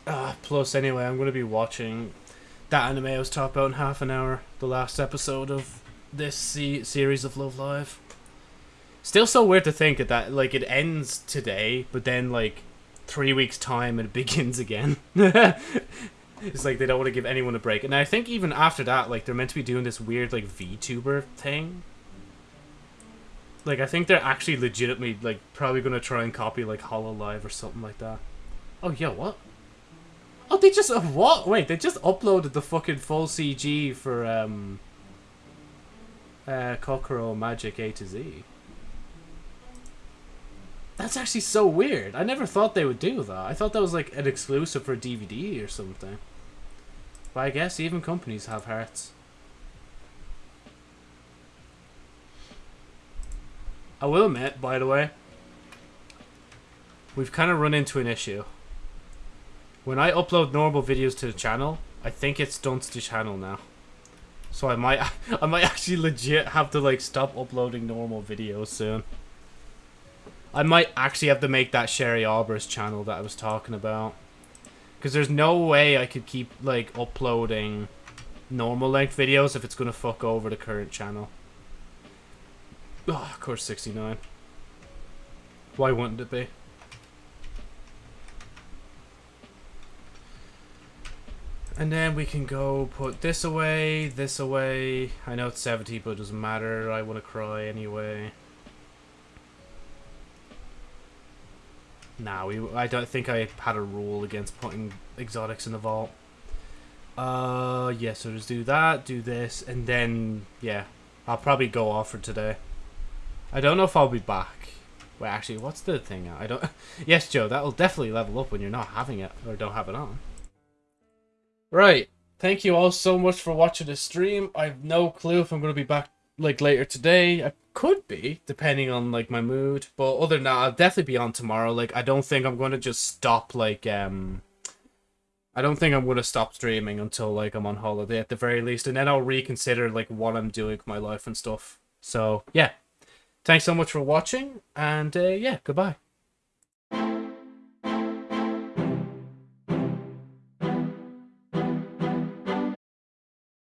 S1: uh, [LAUGHS] plus, anyway, I'm to be watching that anime I was talking about in half an hour. The last episode of this se series of Love Live. Still so weird to think that, that, like, it ends today, but then, like, three weeks' time it [LAUGHS] begins again. [LAUGHS] it's like they don't want to give anyone a break. And I think even after that, like, they're meant to be doing this weird, like, VTuber thing like, I think they're actually legitimately, like, probably to try and copy, like, Hololive or something like that. Oh, yeah, what? Oh, they just, uh, what? Wait, they just uploaded the fucking full CG for, um, uh, Kokoro Magic A to Z. That's actually so weird. I never thought they would do that. I thought that was, like, an exclusive for DVD or something. But I guess even companies have hearts. I will admit, by the way, we've kind of run into an issue. When I upload normal videos to the channel, I think it stunts the channel now. So I might, [LAUGHS] I might actually legit have to like stop uploading normal videos soon. I might actually have to make that Sherry Albers channel that I was talking about. Because there's no way I could keep like uploading normal length videos if it's going to fuck over the current channel. Oh, of course 69. Why wouldn't it be? And then we can go put this away, this away. I know it's 70, but it doesn't matter. I want to cry anyway. Nah, we, I don't think I had a rule against putting exotics in the vault. Uh, yeah, so just do that, do this, and then, yeah, I'll probably go off for today. I don't know if I'll be back. Wait, actually, what's the thing? I don't... [LAUGHS] yes, Joe, that'll definitely level up when you're not having it, or don't have it on. Right. Thank you all so much for watching the stream. I have no clue if I'm going to be back, like, later today. I could be, depending on, like, my mood. But other than that, I'll definitely be on tomorrow. Like, I don't think I'm going to just stop, like, um... I don't think I'm to stop streaming until, like, I'm on holiday at the very least. And then I'll reconsider, like, what I'm doing with my life and stuff. So, yeah. Thanks so much for watching, and uh, yeah, goodbye.